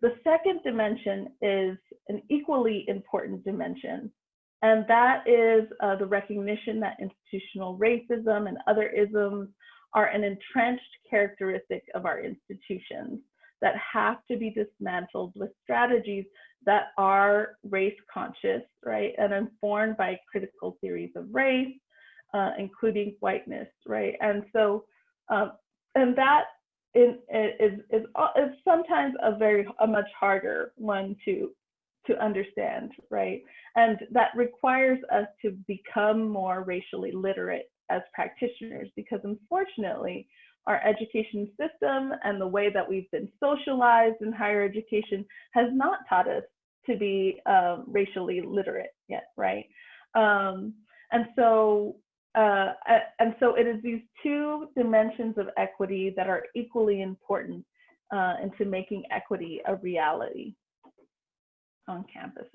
The second dimension is an equally important dimension, and that is uh, the recognition that institutional racism and other isms are an entrenched characteristic of our institutions that have to be dismantled with strategies that are race conscious, right, and informed by critical theories of race, uh, including whiteness, right? And so, um, and that is, is, is, is sometimes a very, a much harder one to, to understand, right? And that requires us to become more racially literate as practitioners because unfortunately, our education system and the way that we've been socialized in higher education has not taught us to be um, racially literate yet, right? Um, and so, uh, and so it is these two dimensions of equity that are equally important uh, into making equity a reality on campuses.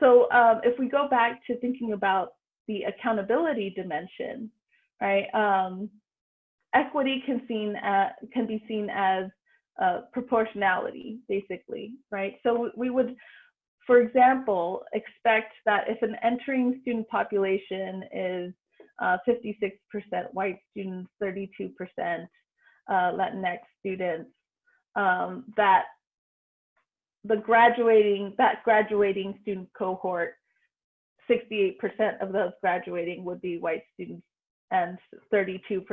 So um, if we go back to thinking about the accountability dimension, right? Um, equity can seen at, can be seen as uh, proportionality, basically, right? So we would, for example, expect that if an entering student population is 56% uh, white students, 32% uh, Latinx students, um, that the graduating, that graduating student cohort 68% of those graduating would be white students and 32%,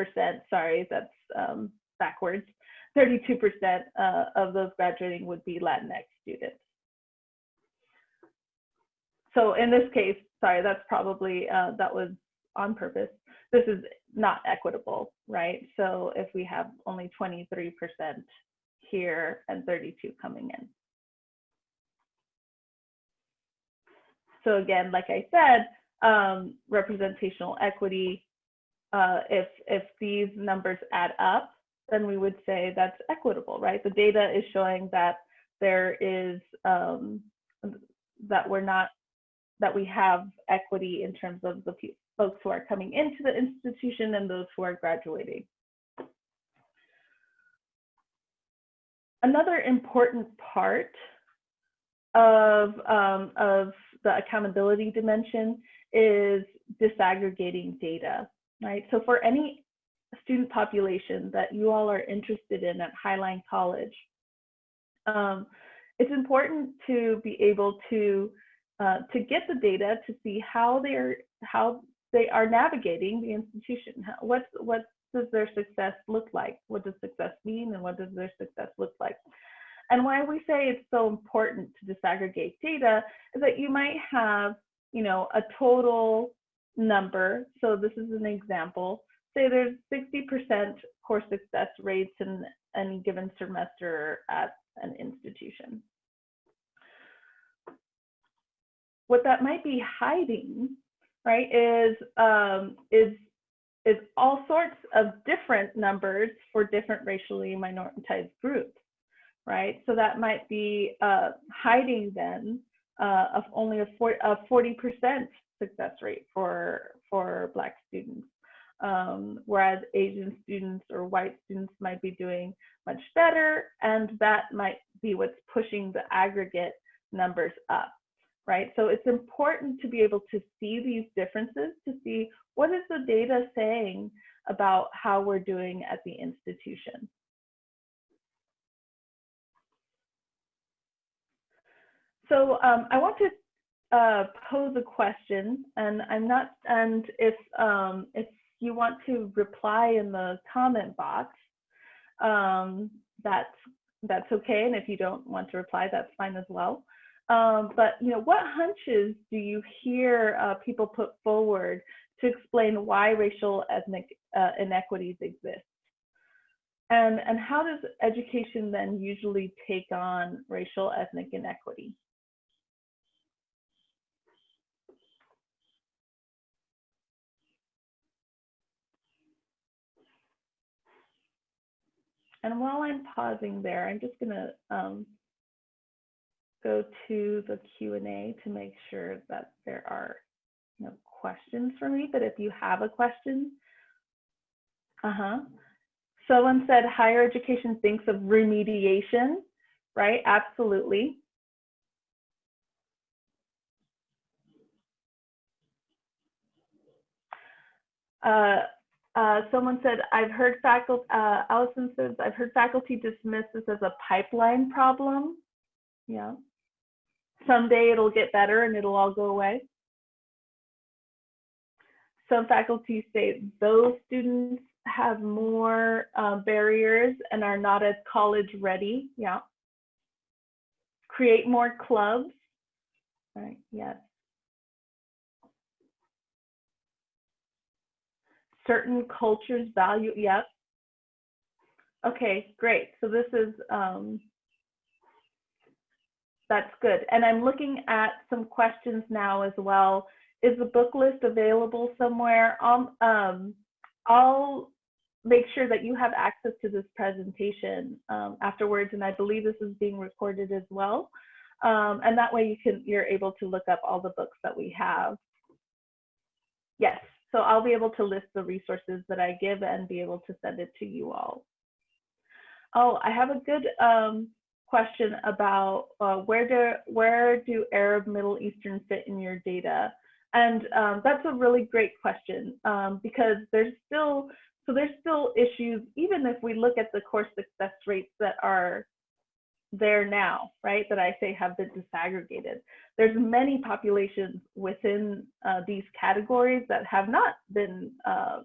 sorry, that's um, backwards, 32% uh, of those graduating would be Latinx students. So in this case, sorry, that's probably, uh, that was on purpose. This is not equitable, right? So if we have only 23% here and 32 coming in. So again, like I said, um, representational equity, uh, if, if these numbers add up, then we would say that's equitable, right? The data is showing that there is, um, that we're not, that we have equity in terms of the folks who are coming into the institution and those who are graduating. Another important part of, um, of the accountability dimension is disaggregating data, right? So for any student population that you all are interested in at Highline College, um, it's important to be able to uh, to get the data to see how they're how they are navigating the institution. What what does their success look like? What does success mean, and what does their success look like? And why we say it's so important to disaggregate data is that you might have, you know, a total number. So this is an example. Say there's 60% course success rates in any given semester at an institution. What that might be hiding, right, is um, is is all sorts of different numbers for different racially minoritized groups, right? So that might be uh, hiding then uh, of only a 40% success rate for, for Black students, um, whereas Asian students or white students might be doing much better, and that might be what's pushing the aggregate numbers up right? So it's important to be able to see these differences, to see what is the data saying about how we're doing at the institution. So um, I want to uh, pose a question, and I'm not, and if um, if you want to reply in the comment box, um, that's that's okay, and if you don't want to reply, that's fine as well. Um, but you know, what hunches do you hear uh, people put forward to explain why racial ethnic uh, inequities exist? And, and how does education then usually take on racial ethnic inequity? And while I'm pausing there, I'm just gonna um, go to the Q&A to make sure that there are no questions for me, but if you have a question, uh-huh. Someone said higher education thinks of remediation, right? Absolutely. Uh, uh, someone said, I've heard faculty, uh, Allison says, I've heard faculty dismiss this as a pipeline problem. Yeah someday it'll get better and it'll all go away. Some faculty say those students have more uh, barriers and are not as college ready. Yeah. Create more clubs. Right. Yes. Certain cultures value. Yep. Okay, great. So this is um, that's good. And I'm looking at some questions now as well. Is the book list available somewhere? Um, um, I'll make sure that you have access to this presentation um, afterwards, and I believe this is being recorded as well. Um, and that way you can, you're able to look up all the books that we have. Yes, so I'll be able to list the resources that I give and be able to send it to you all. Oh, I have a good um, question about uh, where do where do Arab Middle Eastern fit in your data? And um, that's a really great question um, because there's still so there's still issues even if we look at the course success rates that are there now, right? That I say have been disaggregated. There's many populations within uh, these categories that have not been uh,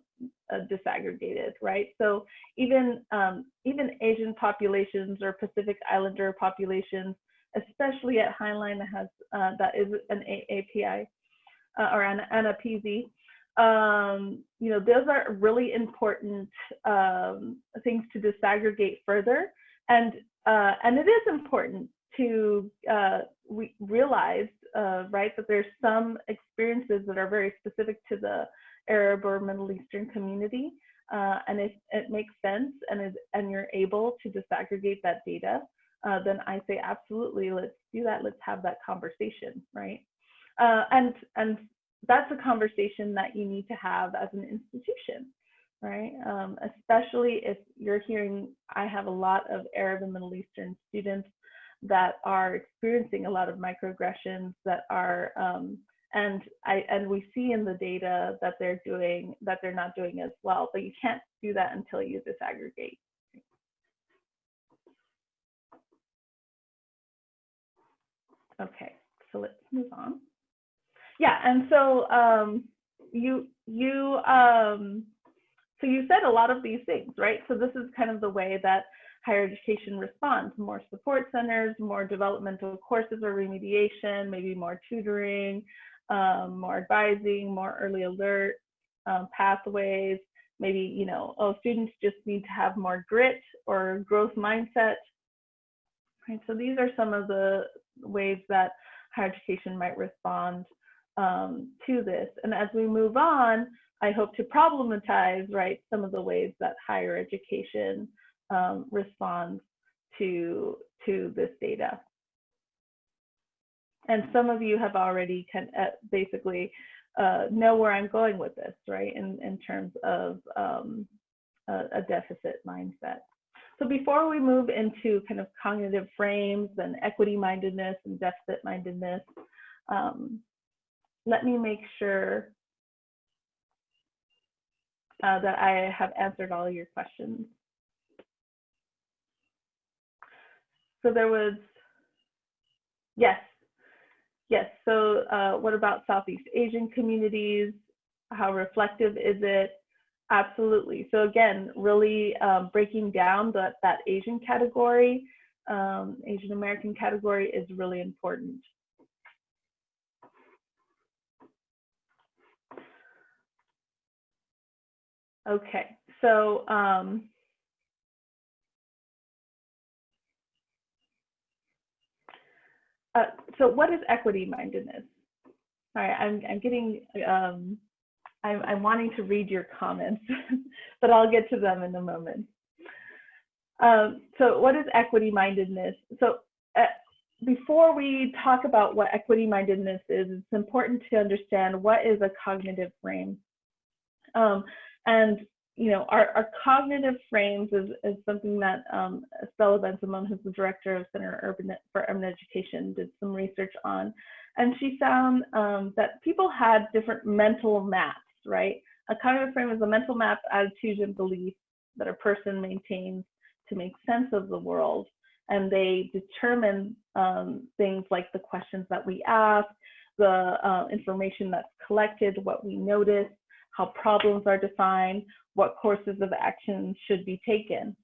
uh, disaggregated, right? So even um, even Asian populations or Pacific Islander populations, especially at Highline that has uh, that is an API uh, or an, an PZ, um, you know, those are really important um, things to disaggregate further. And uh, and it is important to uh, re realize, uh, right, that there's some experiences that are very specific to the Arab or Middle Eastern community. Uh, and if it makes sense and, is, and you're able to disaggregate that data, uh, then I say absolutely, let's do that. Let's have that conversation, right? Uh, and and that's a conversation that you need to have as an institution, right? Um, especially if you're hearing, I have a lot of Arab and Middle Eastern students that are experiencing a lot of microaggressions that are um, and I and we see in the data that they're doing that they're not doing as well, but you can't do that until you disaggregate. Okay, so let's move on. Yeah, and so um, you you um, so you said a lot of these things, right? So this is kind of the way that higher education responds? More support centers, more developmental courses or remediation, maybe more tutoring, um, more advising, more early alert um, pathways. Maybe, you know, oh, students just need to have more grit or growth mindset. Right, so these are some of the ways that higher education might respond um, to this. And as we move on, I hope to problematize, right, some of the ways that higher education um, responds to, to this data. And some of you have already kind of basically uh, know where I'm going with this, right, in, in terms of um, a, a deficit mindset. So before we move into kind of cognitive frames and equity mindedness and deficit mindedness, um, let me make sure uh, that I have answered all your questions. So there was, yes, yes. So uh, what about Southeast Asian communities? How reflective is it? Absolutely. So again, really um, breaking down that, that Asian category, um, Asian American category is really important. Okay, so um, uh, so what is equity mindedness? All right, I'm, I'm getting, um, I'm, I'm wanting to read your comments, (laughs) but I'll get to them in a moment. Um, so what is equity mindedness? So uh, before we talk about what equity mindedness is, it's important to understand what is a cognitive frame. Um, and you know, our, our cognitive frames is, is something that um, Estela Bensimon, who's the director of Center Urban for Urban Education, did some research on. And she found um, that people had different mental maps, right? A cognitive frame is a mental map, attitudes, and beliefs that a person maintains to make sense of the world. And they determine um, things like the questions that we ask, the uh, information that's collected, what we notice, how problems are defined, what courses of action should be taken.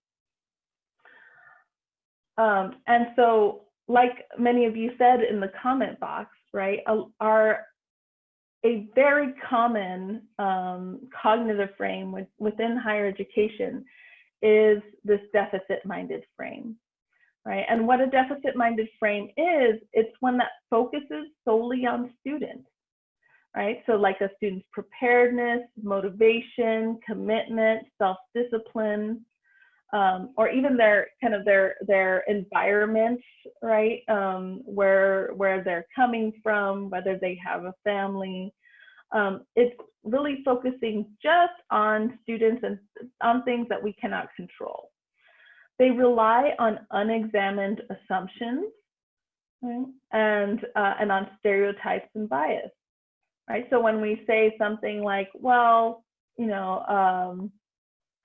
Um, and so, like many of you said in the comment box, right, are a very common um, cognitive frame with, within higher education is this deficit-minded frame, right? And what a deficit-minded frame is, it's one that focuses solely on students right? So like a student's preparedness, motivation, commitment, self-discipline, um, or even their kind of their their environment, right? Um, where where they're coming from, whether they have a family. Um, it's really focusing just on students and on things that we cannot control. They rely on unexamined assumptions right? and uh, and on stereotypes and bias right? So when we say something like, well, you know, um,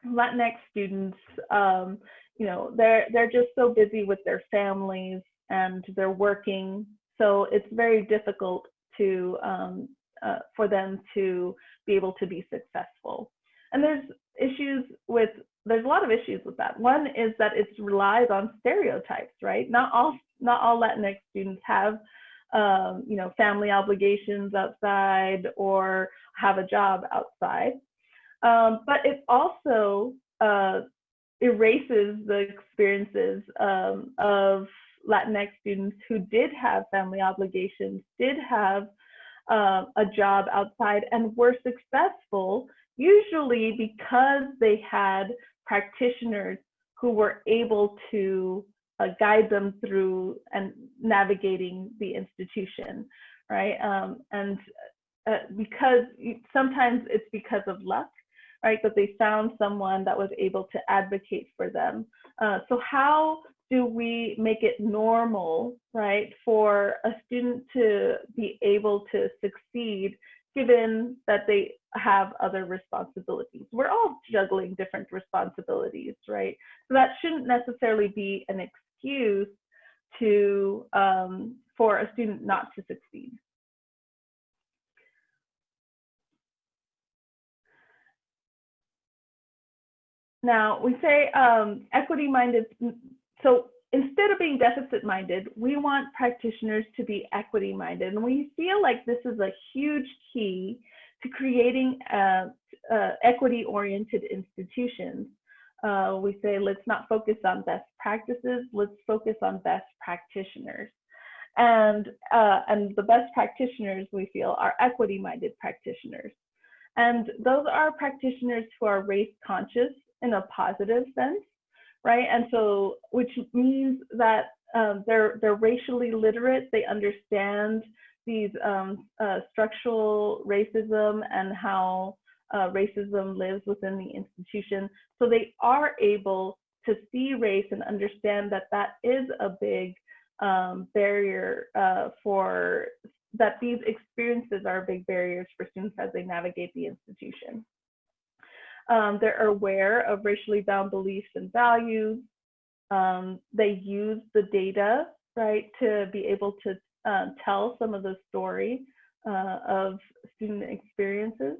Latinx students, um, you know, they're they're just so busy with their families and they're working, so it's very difficult to um, uh, for them to be able to be successful. And there's issues with there's a lot of issues with that. One is that it relies on stereotypes, right? Not all not all Latinx students have um, you know, family obligations outside or have a job outside. Um, but it also uh, erases the experiences um, of Latinx students who did have family obligations, did have uh, a job outside, and were successful, usually because they had practitioners who were able to uh, guide them through and navigating the institution, right? Um, and uh, because sometimes it's because of luck, right? That they found someone that was able to advocate for them. Uh, so how do we make it normal, right, for a student to be able to succeed given that they have other responsibilities. We're all juggling different responsibilities, right? So that shouldn't necessarily be an excuse to um, for a student not to succeed. now we say um, equity minded. So instead of being deficit minded, we want practitioners to be equity minded. And we feel like this is a huge key to creating uh, uh, equity oriented institutions. Uh, we say let's not focus on best practices, let's focus on best practitioners. And, uh, and the best practitioners we feel are equity minded practitioners. And those are practitioners who are race conscious in a positive sense, right? And so, which means that um, they're they're racially literate. They understand these um, uh, structural racism and how uh, racism lives within the institution. So they are able to see race and understand that that is a big um, barrier uh, for that these experiences are big barriers for students as they navigate the institution. Um, they're aware of racially bound beliefs and values. Um, they use the data, right, to be able to uh, tell some of the story uh, of student experiences.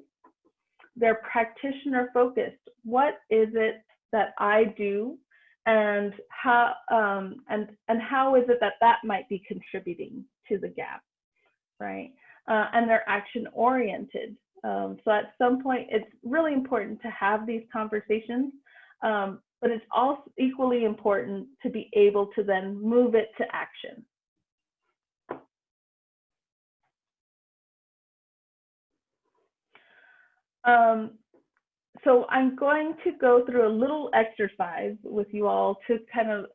They're practitioner focused. What is it that I do and how um, and and how is it that that might be contributing to the gap, right? Uh, and they're action oriented. Um, so at some point, it's really important to have these conversations, um, but it's also equally important to be able to then move it to action. Um, so I'm going to go through a little exercise with you all to kind of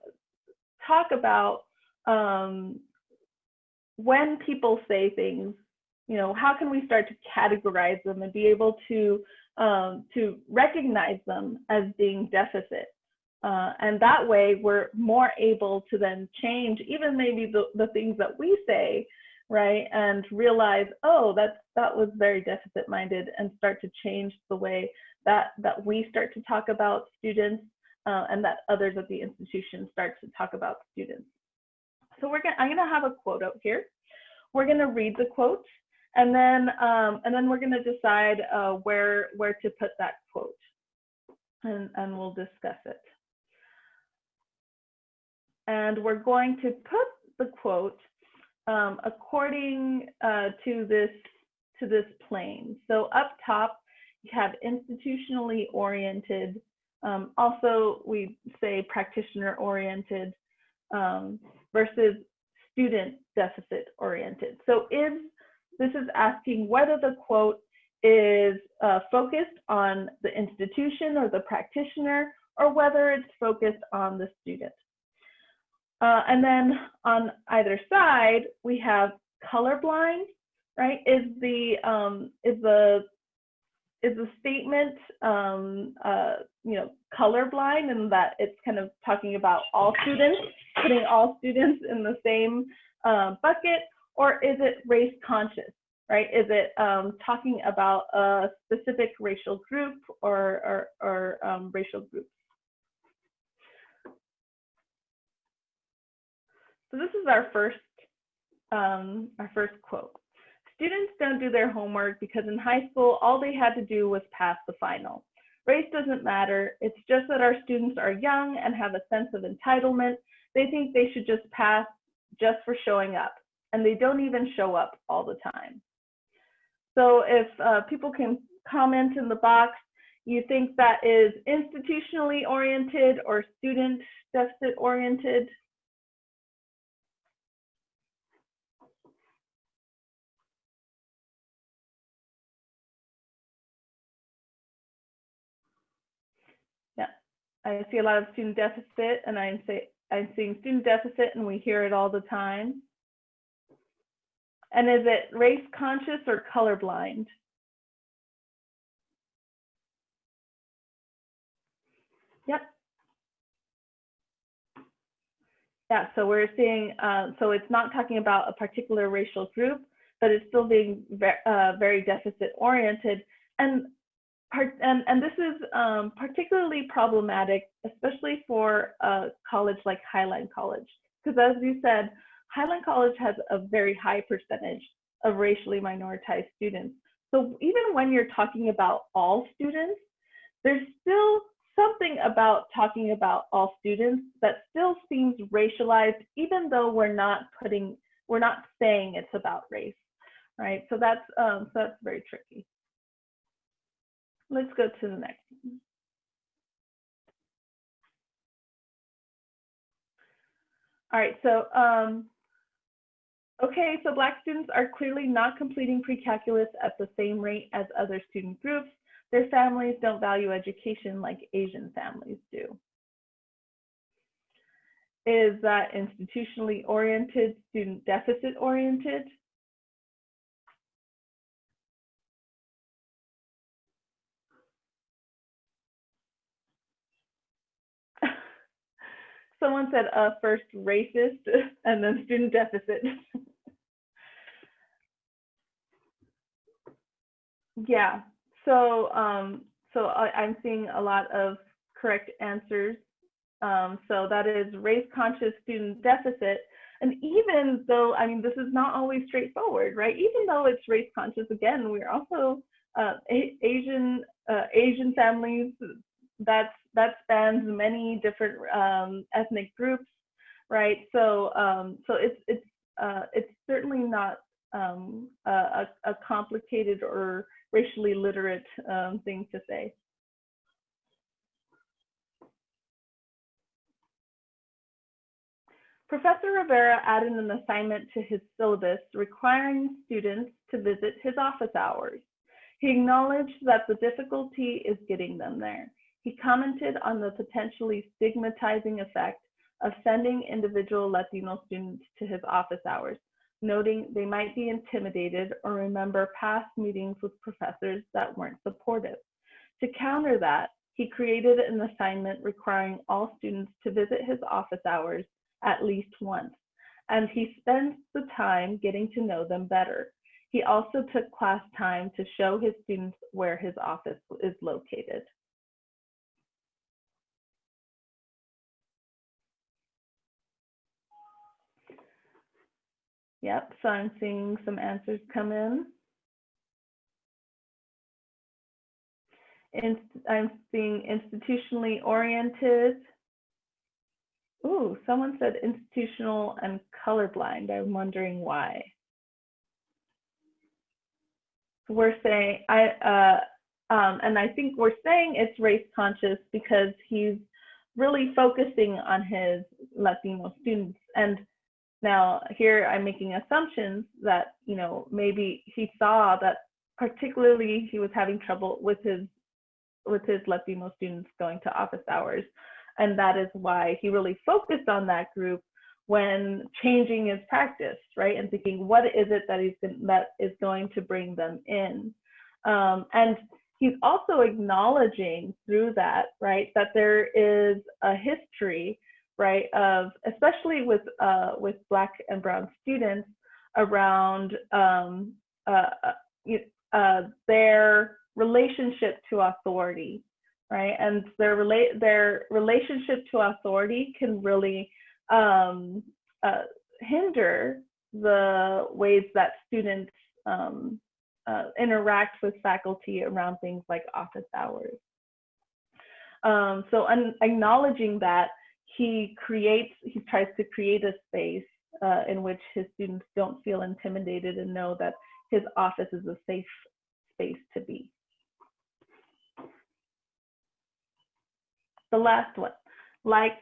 talk about um, when people say things, you know, how can we start to categorize them and be able to um, to recognize them as being deficit. Uh, and that way we're more able to then change even maybe the, the things that we say right? And realize oh that's that was very deficit minded and start to change the way that that we start to talk about students uh, and that others at the institution start to talk about students. So we're gonna i'm gonna have a quote out here. We're gonna read the quote and then um, and then we're gonna decide uh, where where to put that quote and and we'll discuss it. And we're going to put the quote um, according uh, to this to this plane. So up top, you have institutionally oriented. Um, also, we say practitioner oriented um, versus student deficit oriented. So if this is asking whether the quote is uh, focused on the institution or the practitioner or whether it's focused on the student. Uh, and then on either side, we have colorblind, right? Is the um, is the is the statement um, uh, you know colorblind and that it's kind of talking about all students, putting all students in the same uh, bucket, or is it race conscious? Right? Is it um, talking about a specific racial group or or, or um, racial groups? So this is our first, um, our first quote. Students don't do their homework because in high school, all they had to do was pass the final. Race doesn't matter. It's just that our students are young and have a sense of entitlement. They think they should just pass just for showing up, and they don't even show up all the time. So if uh, people can comment in the box, you think that is institutionally oriented or student deficit oriented? I see a lot of student deficit and I'm say I'm seeing student deficit and we hear it all the time. And is it race conscious or colorblind? Yep. Yeah, so we're seeing, uh, so it's not talking about a particular racial group, but it's still being ve uh, very deficit oriented. And and, and this is um, particularly problematic, especially for a college like Highline College, because as you said, Highline College has a very high percentage of racially minoritized students. So even when you're talking about all students, there's still something about talking about all students that still seems racialized, even though we're not putting, we're not saying it's about race, right? So that's, um, so that's very tricky. Let's go to the next one. All right, so, um, okay, so Black students are clearly not completing pre-calculus at the same rate as other student groups. Their families don't value education like Asian families do. Is that institutionally oriented, student deficit oriented? Someone said uh, first racist (laughs) and then student deficit. (laughs) yeah, so um, so I, I'm seeing a lot of correct answers. Um, so that is race conscious student deficit. And even though, I mean, this is not always straightforward, right? Even though it's race conscious, again, we're also uh, Asian uh, Asian families. That's that spans many different um, ethnic groups, right? So um, so it's it's uh, it's certainly not um, a, a complicated or racially literate um, thing to say. Professor Rivera added an assignment to his syllabus requiring students to visit his office hours. He acknowledged that the difficulty is getting them there. He commented on the potentially stigmatizing effect of sending individual Latino students to his office hours, noting they might be intimidated or remember past meetings with professors that weren't supportive. To counter that, he created an assignment requiring all students to visit his office hours at least once, and he spends the time getting to know them better. He also took class time to show his students where his office is located. Yep, so I'm seeing some answers come in. I'm seeing institutionally oriented. Ooh, someone said institutional and colorblind. I'm wondering why. We're saying, I, uh, um, and I think we're saying it's race conscious because he's really focusing on his Latino students. And now here I'm making assumptions that, you know, maybe he saw that particularly he was having trouble with his with his Latino students going to office hours. And that is why he really focused on that group when changing his practice, right? And thinking, what is it that he's been, that is going to bring them in? Um, and he's also acknowledging through that, right, that there is a history, right, of especially with uh, with Black and Brown students around um, uh, uh, their relationship to authority, right? And their relate their relationship to authority can really um, uh, hinder the ways that students um, uh, interact with faculty around things like office hours. Um, so acknowledging that he creates, he tries to create a space uh, in which his students don't feel intimidated and know that his office is a safe space to be. The last one, like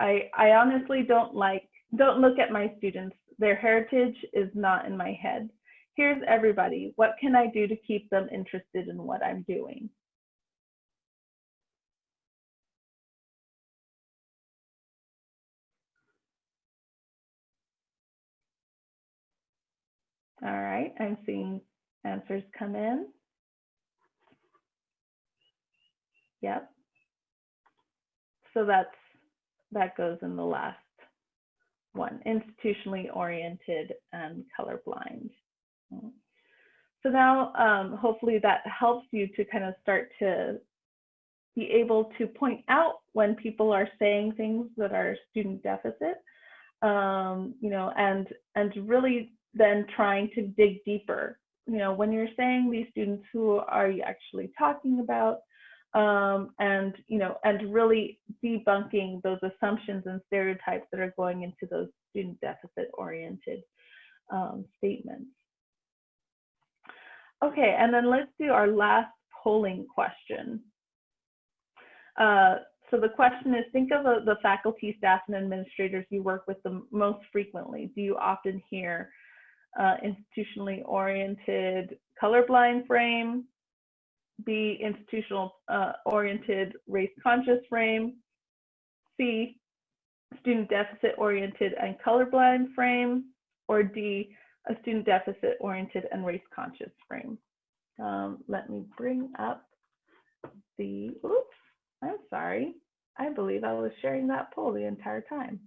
I, I honestly don't like, don't look at my students. Their heritage is not in my head. Here's everybody. What can I do to keep them interested in what I'm doing? Right, I'm seeing answers come in. Yep. So that's that goes in the last one, institutionally oriented and colorblind. So now um, hopefully that helps you to kind of start to be able to point out when people are saying things that are student deficit, um, you know, and and really then trying to dig deeper. You know, when you're saying these students, who are you actually talking about? um, and you know, and really debunking those assumptions and stereotypes that are going into those student deficit oriented um, statements. Okay, and then let's do our last polling question. Uh, so the question is, think of uh, the faculty, staff, and administrators you work with the most frequently. Do you often hear uh, institutionally oriented colorblind frame, B, institutional uh, oriented race conscious frame, C, student deficit oriented and colorblind frame, or D, a student deficit oriented and race conscious frame. Um, let me bring up the, oops, I'm sorry. I believe I was sharing that poll the entire time.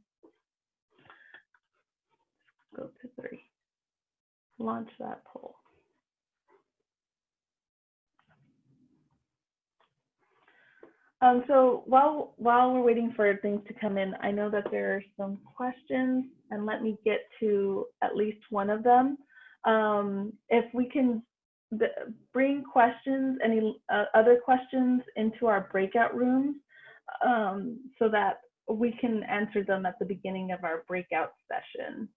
Go to three, launch that poll. Um, so while while we're waiting for things to come in, I know that there are some questions, and let me get to at least one of them. Um, if we can bring questions, any uh, other questions into our breakout rooms, um, so that we can answer them at the beginning of our breakout session.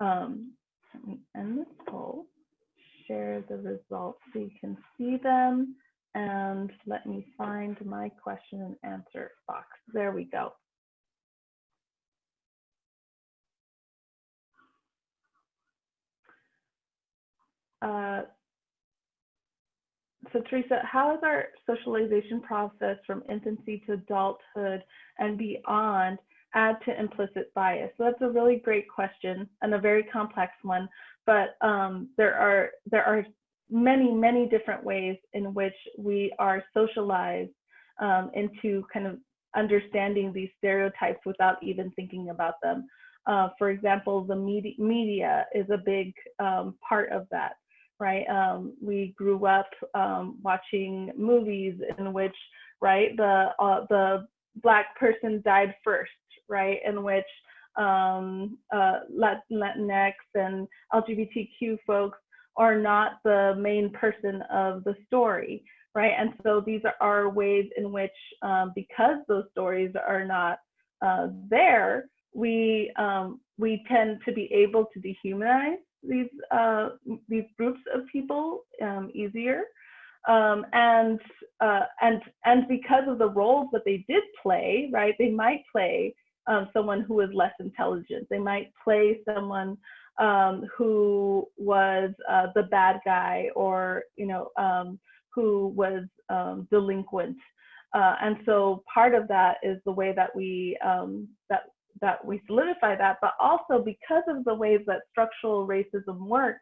Um, let me end this poll, share the results so you can see them and let me find my question and answer box. There we go. Uh, so Teresa, how has our socialization process from infancy to adulthood and beyond add to implicit bias? So that's a really great question and a very complex one, but um, there are there are many, many different ways in which we are socialized um, into kind of understanding these stereotypes without even thinking about them. Uh, for example, the media, media is a big um, part of that, right? Um, we grew up um, watching movies in which, right, the uh, the black person died first, right, in which um, uh, Latinx and LGBTQ folks are not the main person of the story, right? And so these are ways in which, um, because those stories are not uh, there, we um, we tend to be able to dehumanize these uh, these groups of people um, easier, um, and uh, and and because of the roles that they did play, right? They might play um, someone who is less intelligent. They might play someone um, who was uh, the bad guy or you know um, who was um, delinquent. Uh, and so part of that is the way that we um, that that we solidify that, but also because of the ways that structural racism works,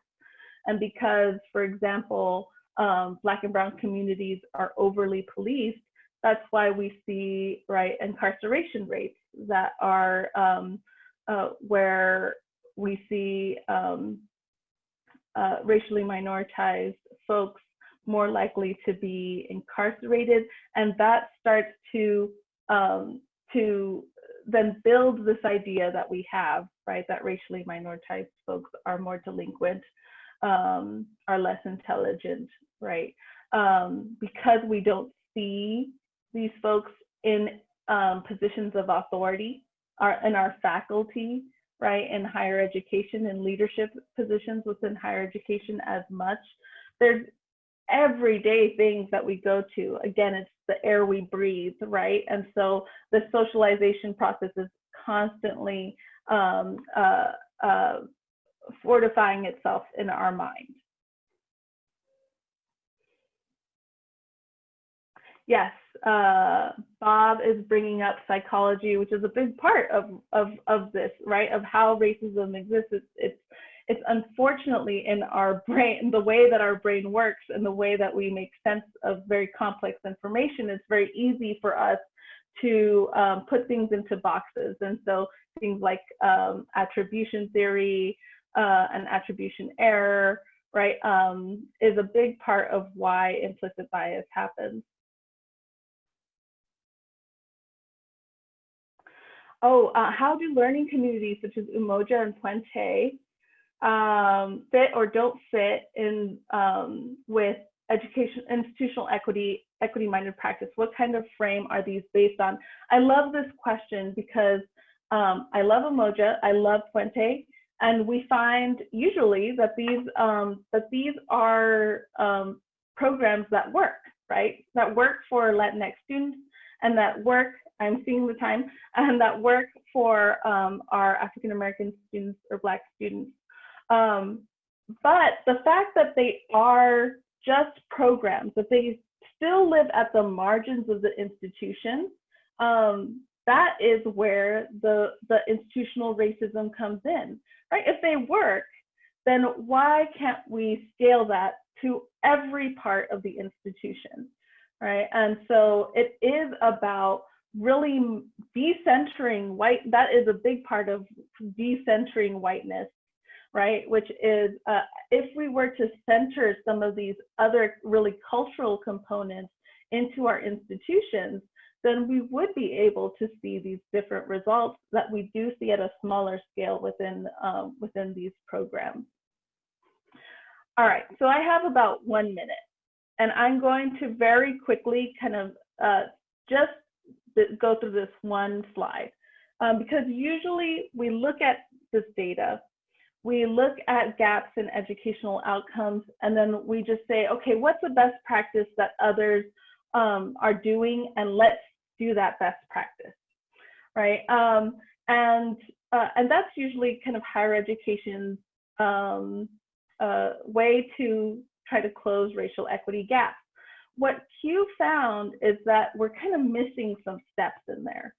and because, for example, um, Black and Brown communities are overly policed, that's why we see right incarceration rates that are um, uh, where we see um, uh, racially minoritized folks more likely to be incarcerated, and that starts to um, to then build this idea that we have, right, that racially minoritized folks are more delinquent, um, are less intelligent, right, um, because we don't see these folks in um, positions of authority, are in our faculty, right, in higher education and leadership positions within higher education as much. There's everyday things that we go to. Again, it's the air we breathe, right? And so the socialization process is constantly um, uh, uh, fortifying itself in our mind. Yes, uh, Bob is bringing up psychology, which is a big part of, of, of this, right? Of how racism exists. It's, it's, it's unfortunately in our brain, the way that our brain works and the way that we make sense of very complex information, it's very easy for us to um, put things into boxes. And so things like um, attribution theory uh, and attribution error, right, um, is a big part of why implicit bias happens. Oh, uh, how do learning communities such as Umoja and Puente um, fit or don't fit in um, with education, institutional equity, equity-minded practice? What kind of frame are these based on? I love this question because um, I love Umoja, I love Puente, and we find usually that these um, that these are um, programs that work, right? That work for Latinx students and that work, I'm seeing the time, and that work for um, our African American students or Black students. Um, but the fact that they are just programs, that they still live at the margins of the institution, um, that is where the, the institutional racism comes in, right? If they work, then why can't we scale that to every part of the institution, right? And so it is about really decentering white, that is a big part of decentering whiteness, right? Which is, uh, if we were to center some of these other really cultural components into our institutions, then we would be able to see these different results that we do see at a smaller scale within, um, within these programs. All right, so I have about one minute and I'm going to very quickly kind of uh, just go through this one slide. Um, because usually we look at this data, we look at gaps in educational outcomes, and then we just say, okay, what's the best practice that others um, are doing, and let's do that best practice, right? Um, and uh, and that's usually kind of higher education's um, uh, way to try to close racial equity gaps. What CUE found is that we're kind of missing some steps in there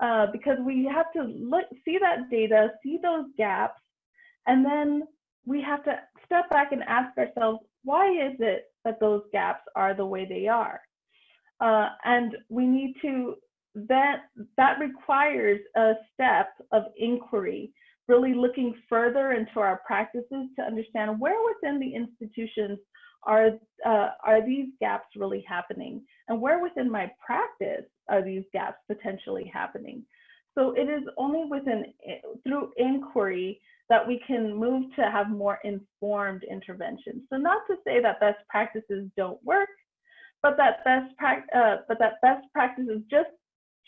uh, because we have to look, see that data, see those gaps, and then we have to step back and ask ourselves, why is it that those gaps are the way they are? Uh, and we need to, that, that requires a step of inquiry, really looking further into our practices to understand where within the institutions are, uh, are these gaps really happening? And where within my practice are these gaps potentially happening? So it is only within, through inquiry that we can move to have more informed interventions. So not to say that best practices don't work, but that best uh, but that best practice is just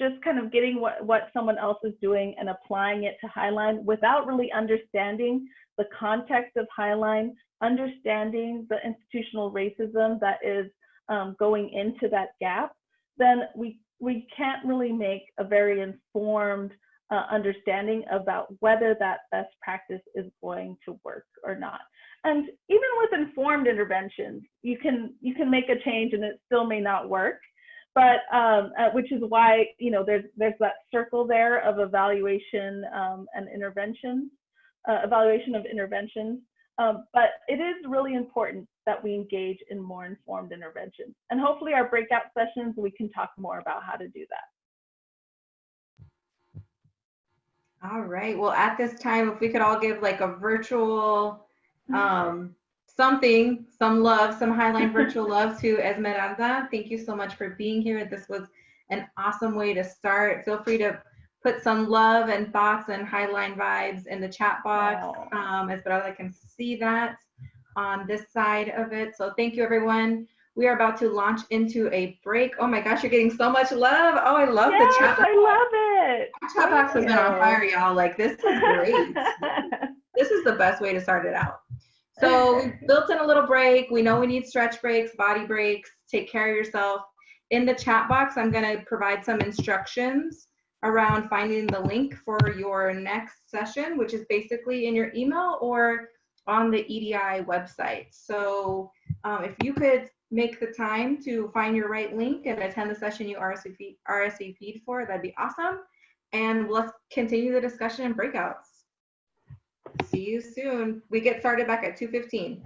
just kind of getting what, what someone else is doing and applying it to Highline without really understanding the context of Highline, understanding the institutional racism that is um, going into that gap, then we, we can't really make a very informed uh, understanding about whether that best practice is going to work or not. And even with informed interventions, you can you can make a change and it still may not work. But um, uh, which is why you know there's there's that circle there of evaluation um, and interventions, uh, evaluation of interventions. Um, but it is really important that we engage in more informed interventions. And hopefully our breakout sessions, we can talk more about how to do that. All right. Well, at this time, if we could all give like a virtual um, something, some love, some Highline virtual love to Esmeralda. Thank you so much for being here. This was an awesome way to start. Feel free to put some love and thoughts and Highline vibes in the chat box. Um, Esmeralda can see that on this side of it. So thank you, everyone. We are about to launch into a break. Oh my gosh, you're getting so much love. Oh, I love yes, the chat box. I love it. The chat box has been on fire, y'all. Like, this is great. (laughs) this is the best way to start it out. (laughs) So we built in a little break. We know we need stretch breaks, body breaks. Take care of yourself. In the chat box, I'm going to provide some instructions around finding the link for your next session, which is basically in your email or on the EDI website. So um, if you could make the time to find your right link and attend the session you RSVP, RSVP'd for, that'd be awesome. And let's continue the discussion in breakouts. See you soon. We get started back at 2.15.